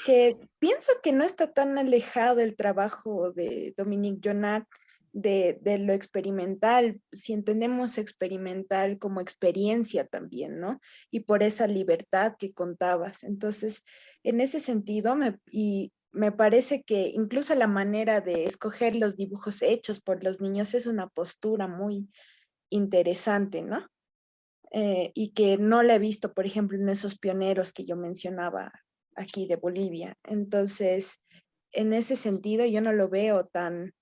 que pienso que no está tan alejado el trabajo de Dominique Jonat de, de, lo experimental, si entendemos experimental como experiencia también, ¿no? Y por esa libertad que contabas. Entonces, en ese sentido, me, y me parece que incluso la manera de escoger los dibujos hechos por los niños es una postura muy interesante, ¿no? Eh, y que no la he visto, por ejemplo, en esos pioneros que yo mencionaba aquí de Bolivia. Entonces, en ese sentido, yo no lo veo tan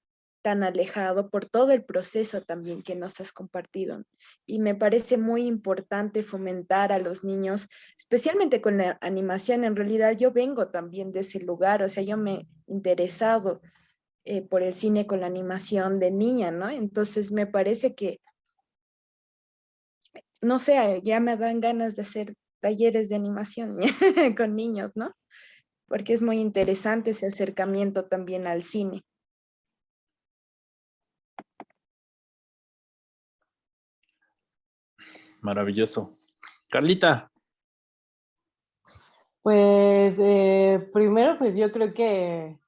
tan alejado por todo el proceso también que nos has compartido. Y me parece muy importante fomentar a los niños, especialmente con la animación. En realidad yo vengo también de ese lugar, o sea, yo me he interesado eh, por el cine con la animación de niña, ¿no? Entonces me parece que, no sé, ya me dan ganas de hacer talleres de animación (laughs) con niños, ¿no? Porque es muy interesante ese acercamiento también al cine. Maravilloso. Carlita. Pues eh, primero, pues yo creo que,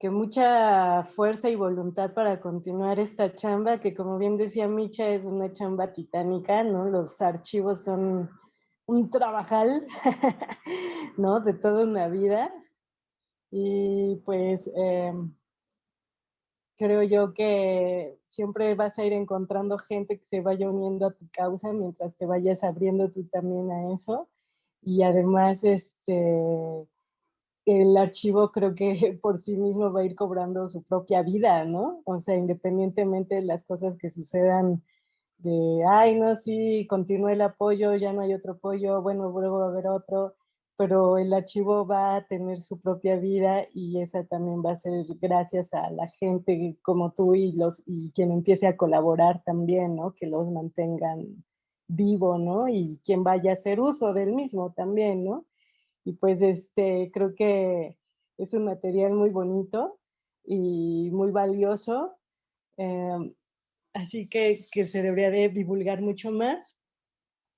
que mucha fuerza y voluntad para continuar esta chamba, que como bien decía Micha, es una chamba titánica, ¿no? Los archivos son un trabajal, (laughs) ¿no? De toda una vida. Y pues em, creo yo que siempre vas a ir encontrando gente que se vaya uniendo a tu causa mientras te vayas abriendo tú también a eso. Y además, este, el archivo creo que (laughs) por sí mismo va a ir cobrando su propia vida, ¿no? O sea, independientemente de las cosas que sucedan de, ay, no, sí, continúa el apoyo, ya no hay otro apoyo, bueno, luego va a haber otro, pero el archivo va a tener su propia vida y esa también va a ser gracias a la gente como tú y, los, y quien empiece a colaborar también, ¿no? Que los mantengan vivo, ¿no? Y quien vaya a hacer uso del mismo también, ¿no? Y pues este, creo que es un material muy bonito y muy valioso, em, así que, que se debería de divulgar mucho más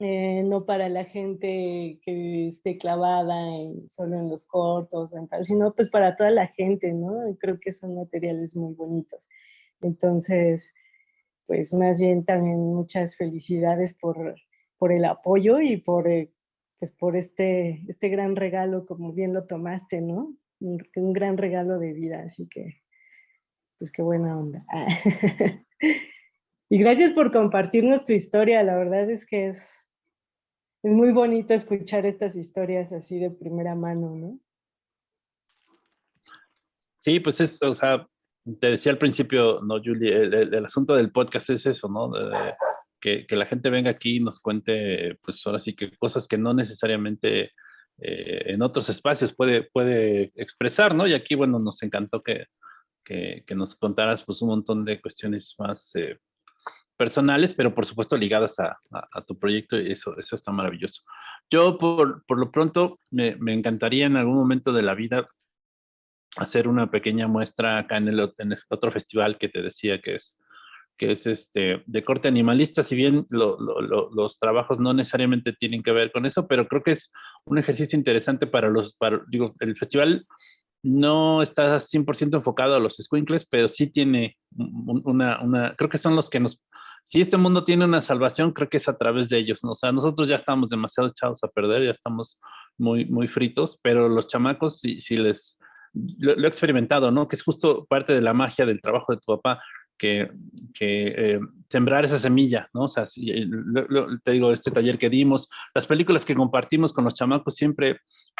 eh, no para la gente que esté clavada solo en los cortos, sino pues para toda la gente, ¿no? Creo que son materiales muy bonitos. Entonces, pues más bien también muchas felicidades por, por el apoyo y por, eh, pues por este, este gran regalo, como bien lo tomaste, ¿no? Un, un gran regalo de vida, así que, pues qué buena onda. (laughs) y gracias por compartirnos tu historia, la verdad es que es, es muy bonito escuchar estas historias así de primera mano, ¿no? Sí, pues es, o sea, te decía al principio, no, Julie, el, asunto del podcast es eso, ¿no? que, la gente venga aquí y nos cuente, pues ahora sí que cosas que no necesariamente eh, en otros espacios puede, puede expresar, ¿no? Y aquí, bueno, nos encantó que, que, nos contaras pues un montón de cuestiones más eh, personales, pero por supuesto ligadas a, tu proyecto y eso, eso está maravilloso. Yo por, por lo pronto me, me, encantaría en algún momento de la vida hacer una pequeña muestra acá en el, en el otro festival que te decía que es, que es este, de corte animalista, si bien los trabajos no necesariamente tienen que ver con eso, pero creo que es un ejercicio interesante para los, para, digo, el festival no está 100% enfocado a los squinkles, pero sí tiene una, una, creo que son los que nos si este mundo tiene una salvación, creo que es a través de ellos, ¿no? O sea, nosotros ya estamos demasiado echados a perder, ya estamos muy, muy fritos, pero los chamacos, si, si les, lo, he experimentado, ¿no? Que es justo parte de la magia del trabajo de tu papá, que, que eh, sembrar esa semilla, ¿no? O sea, eh, te digo, este taller que dimos, las películas que compartimos con los chamacos, siempre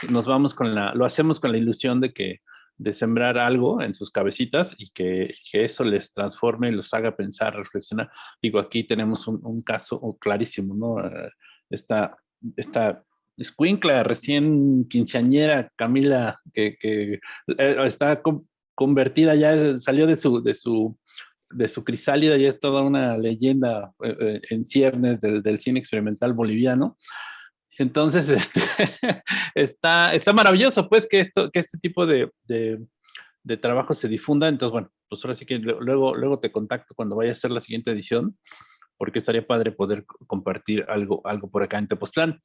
nos vamos con la, lo hacemos con la ilusión de que de sembrar algo en sus cabecitas y que, eso les transforme, los haga pensar, reflexionar. Digo, aquí tenemos un, caso clarísimo, ¿no? Eh, esta, esta escuincla recién quinceañera, Camila, que, que eh, está convertida ya, salió de su, de su de su crisálida ya es toda una leyenda eh, en ciernes del, del, cine experimental boliviano. Entonces, (laughs) este, está, está maravilloso, pues, que, esto, que este tipo de, de, trabajo se difunda. Entonces, bueno, pues ahora sí que luego, luego te contacto cuando vaya a hacer la siguiente edición, porque estaría padre poder compartir algo, algo por acá en Tepoztlán.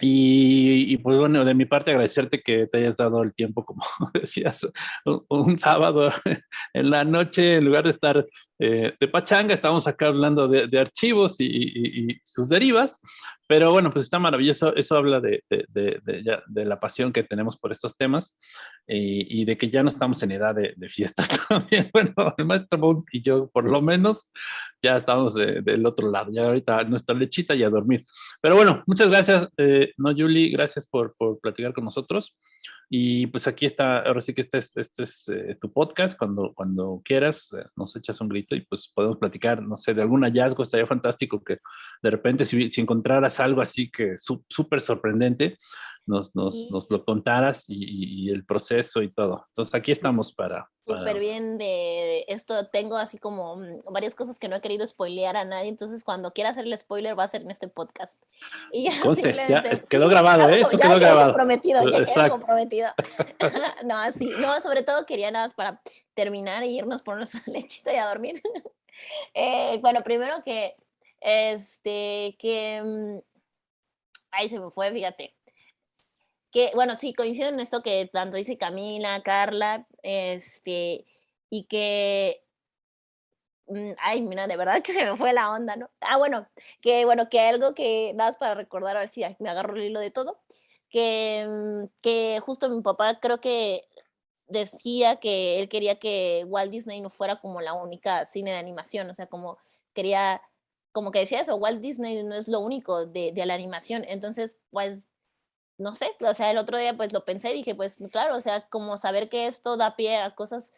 Y, pues bueno, de mi parte agradecerte que te hayas dado el tiempo, como (laughs) decías, un, sábado (laughs) en la noche, en lugar de estar eh, de pachanga, estamos acá hablando de, archivos y, sus derivas, pero bueno, pues está maravilloso, eso habla de, de la pasión que tenemos por estos temas y, de que ya no estamos en edad de, fiestas (laughs) también. Bueno, el maestro Moon y yo, por lo menos, ya estamos del otro lado. Ya ahorita nuestra lechita y a dormir. Pero bueno, muchas gracias, eh, no, gracias por, por, platicar con nosotros. Y pues aquí está, ahora sí que este es, este es eh, tu podcast. Cuando, cuando quieras, eh, nos echas un grito y pues podemos platicar, no sé, de algún hallazgo. Estaría fantástico que de repente si, si encontraras algo así que súper sorprendente, nos, nos, nos lo contaras y, el proceso y todo. Entonces aquí estamos para... Súper bien de esto, tengo así como mm, varias cosas que no he querido spoilear a nadie, entonces cuando quiera hacer el spoiler va a ser en este podcast. (laughs) Y ya, quedó grabado, ¿eh? Eso quedó grabado. comprometido, ya quedó comprometido. (laughs) (laughs) no, sí, no, sobre todo quería nada más para terminar e irnos por nuestra lechita y a dormir. Eh, bueno, primero que, este, que, mm, ahí se me fue, fíjate que, bueno, sí, coincido en esto que tanto dice Camila, Carla, este, y que, mm, ay, mira, de verdad (laughs) que se me fue la onda, ¿no? Ah, bueno, que, bueno, que algo que, das para recordar, a ver si me agarro el hilo de todo, que, mm, que justo mi papá creo que decía que él quería que Walt Disney no fuera como la única cine de animación, o sea, como quería, como que decía eso, Walt Disney no es lo único de, de la animación, entonces, pues no sé, o sea, el otro día pues lo pensé y dije, pues claro, o sea, como saber que esto da pie a cosas,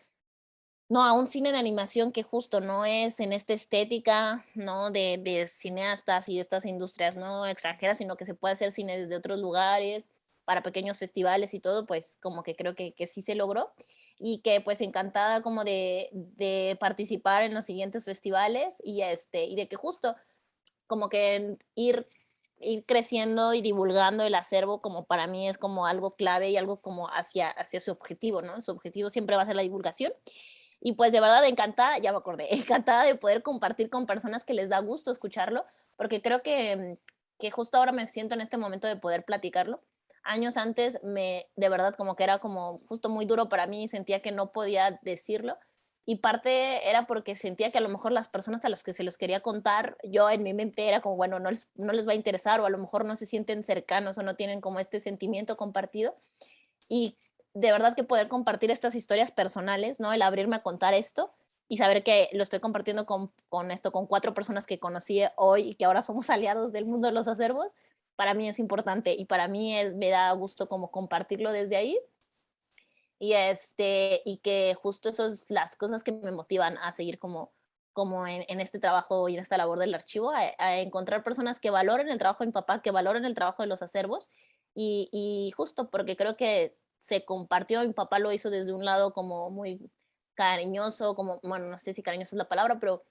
no, a un cine de animación que justo no es en esta estética, ¿no? De, de cineastas y estas industrias, ¿no? Extranjeras, sino que se puede hacer cine desde otros lugares, para pequeños festivales y todo, pues como que creo que, que sí se logró y que pues encantada como de, de participar en los siguientes festivales y, este, y de que justo como que ir ir creciendo y divulgando el acervo como para mí es como algo clave y algo como hacia, hacia su objetivo, ¿no? Su objetivo siempre va a ser la divulgación. Y pues de verdad encantada, ya me acordé, (laughs) encantada de poder compartir con personas que les da gusto escucharlo, porque creo que, que justo ahora me siento en este momento de poder platicarlo. Años antes me, de verdad, como que era como justo muy duro para mí y sentía que no podía decirlo y parte era porque sentía que a lo mejor las personas a las que se los quería contar, yo en mi mente era como, bueno, no les, no les va a interesar o a lo mejor no se sienten cercanos o no tienen como este sentimiento compartido. Y de verdad que poder compartir estas historias personales, ¿no? El abrirme a contar esto y saber que lo estoy compartiendo con, con esto, con cuatro personas que conocí hoy y que ahora somos (laughs) aliados del mundo de los acervos, para mí es importante y para mí es, me da gusto como compartirlo desde ahí y, este, y que justo esas las cosas que me motivan a seguir como, como en, en este trabajo y en esta labor del archivo, a, encontrar personas que valoren el trabajo de mi papá, que valoren el trabajo de los acervos y, y justo porque creo que se compartió, mi papá lo hizo desde un lado como muy cariñoso, como, bueno, no sé si cariñoso es la palabra, pero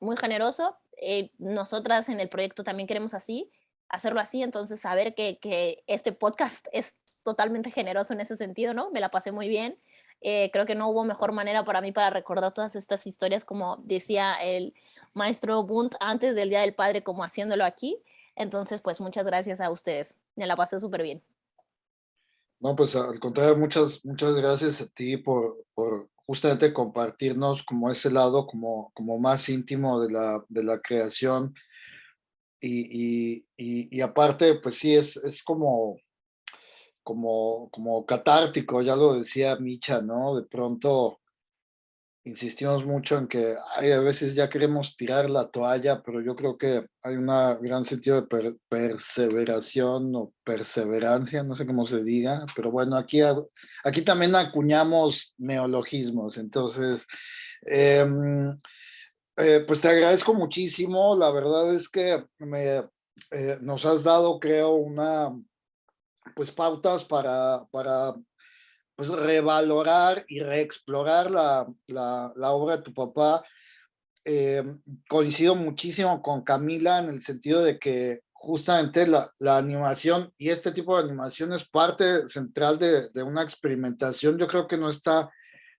muy generoso. Eh, nosotras en el proyecto también queremos así, hacerlo así, entonces saber que, que este podcast es totalmente generoso en ese sentido, ¿no? Me la pasé muy bien. Eh, creo que no hubo mejor manera para mí para recordar todas estas historias, como decía el maestro Bunt antes del Día del Padre, como haciéndolo aquí. Entonces, pues muchas gracias a ustedes. Me la pasé súper bien. No, pues al contrario, muchas, muchas gracias a ti por, por justamente compartirnos como ese lado como, como más íntimo de la, de la creación. Y, y, y, y aparte, pues sí, es, es como como, como catártico, ya lo decía Micha, ¿no? De pronto insistimos mucho en que hay a veces ya queremos tirar la toalla, pero yo creo que hay un gran sentido de perseveración o perseverancia, no sé cómo se diga, pero bueno, aquí, aquí también acuñamos neologismos, entonces, em, eh, pues te agradezco muchísimo, la verdad es que me, eh, nos has dado, creo, una pues pautas para, para pues revalorar y reexplorar la, la, la obra de tu papá. Eh, coincido muchísimo con Camila en el sentido de que justamente la, la, animación y este tipo de animación es parte central de, de, una experimentación. Yo creo que no está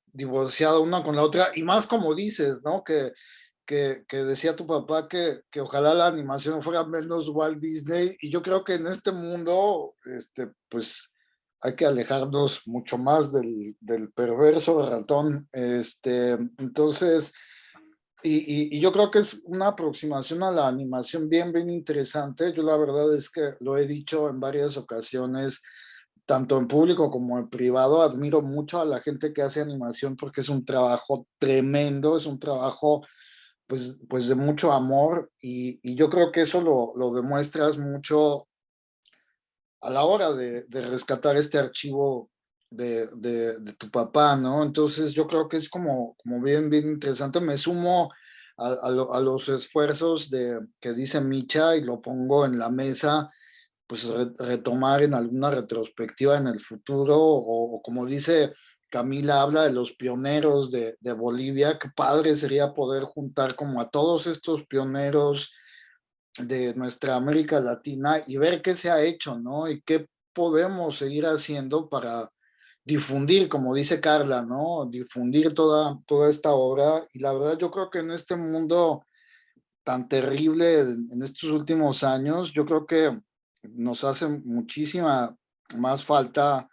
divorciada una con la otra y más como dices, ¿no? Que, que, que decía tu papá que, que, ojalá la animación fuera menos Walt Disney y yo creo que en este mundo, este, pues hay que alejarnos mucho más del, del perverso ratón. Este, entonces, y, y, y, yo creo que es una aproximación a la animación bien, bien interesante. Yo la verdad es que lo he dicho en varias ocasiones, tanto en público como en privado, admiro mucho a la gente que hace animación porque es un trabajo tremendo, es un trabajo pues, pues de mucho amor y, y yo creo que eso lo, lo demuestras mucho a la hora de, de rescatar este archivo de, de, de, tu papá, ¿no? Entonces yo creo que es como, como bien, bien interesante. Me sumo a, a, lo, a los esfuerzos de, que dice Micha y lo pongo en la mesa, pues re, retomar en alguna retrospectiva en el futuro o, o, como dice Camila, habla de los pioneros de, Bolivia, qué padre sería poder juntar como a todos estos pioneros de nuestra América Latina y ver qué se ha hecho, ¿no? Y qué podemos seguir haciendo para difundir, como dice Carla, ¿no? Difundir toda, toda esta obra. Y la verdad yo creo que en este mundo tan terrible en estos últimos años, yo creo que nos hace muchísima más falta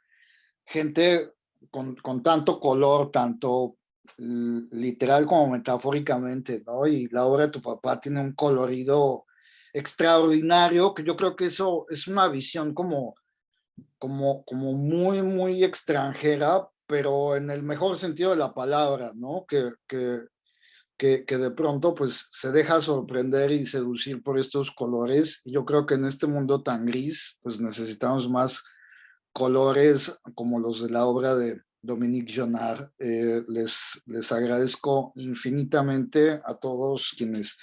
gente con, con tanto color, tanto literal como metafóricamente, ¿no? Y la obra de tu papá tiene un colorido extraordinario, que yo creo que eso es una visión como, como, como muy, muy extranjera, pero en el mejor sentido de la palabra, ¿no? Que, que, que, que de pronto pues se deja sorprender y seducir por estos colores. Y yo creo que en este mundo tan gris, pues necesitamos más colores como los de la obra de, Dominique Jonard. Eh, les, les agradezco infinitamente a todos quienes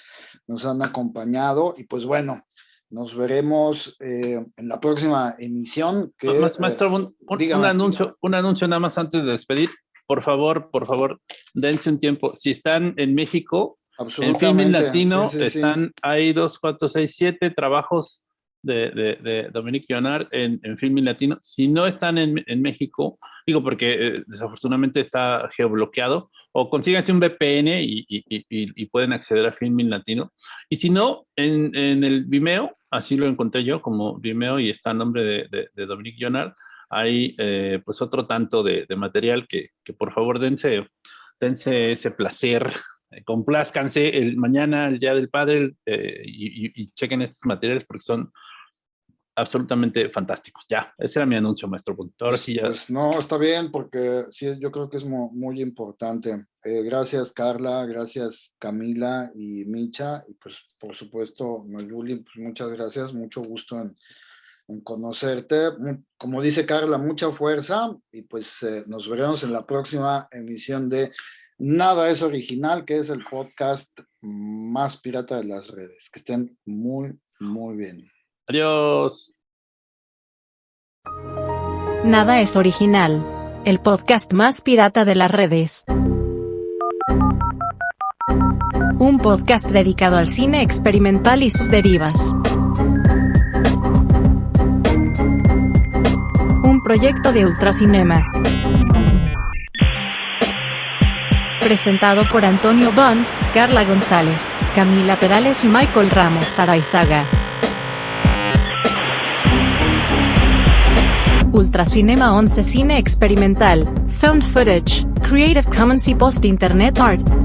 nos han acompañado y pues bueno, nos veremos eh, en la próxima emisión. Que, Maestro, un, un, un, anuncio, un anuncio nada más antes de despedir. Por favor, por favor, dense un tiempo. Si están en México, en Filmin Latino, sí, sí, están, sí. hay dos, cuatro, seis, siete trabajos de, de, de Dominique Leonard en, en Filmin Latino. Si no están en, en México, digo porque eh, desafortunadamente está geobloqueado, o consíganse un VPN y, y, pueden acceder a Filmin Latino. Y si no, en, en, el Vimeo, así lo encontré yo como Vimeo y está a nombre de, de, de Dominique Leonard, hay eh, pues otro tanto de, de material que, que, por favor dense, dense ese placer complázcanse el mañana, el Día del Padre, eh, y, chequen estos materiales porque son absolutamente fantásticos. Ya, ese era mi anuncio, maestro. Ahora sí ya. Pues no, está bien, porque sí, yo creo que es muy, importante. Eh, gracias, Carla, gracias, Camila y Micha, y pues, por supuesto, Mayuli, pues muchas gracias, mucho gusto en, conocerte. Como dice Carla, mucha fuerza, y pues eh, nos veremos en la próxima emisión de Nada es original, que es el podcast más pirata de las redes. Que estén muy, muy bien. Adiós. Nada es original. El podcast más pirata de las redes. Un podcast dedicado al cine experimental y sus derivas. Un proyecto de Ultracinema. Presentado por Antonio Bond, Carla González, Camila Perales y Michael Ramos Araizaga. Ultracinema 11 Cine Experimental, Found Footage, Creative Commons y Post Internet Art.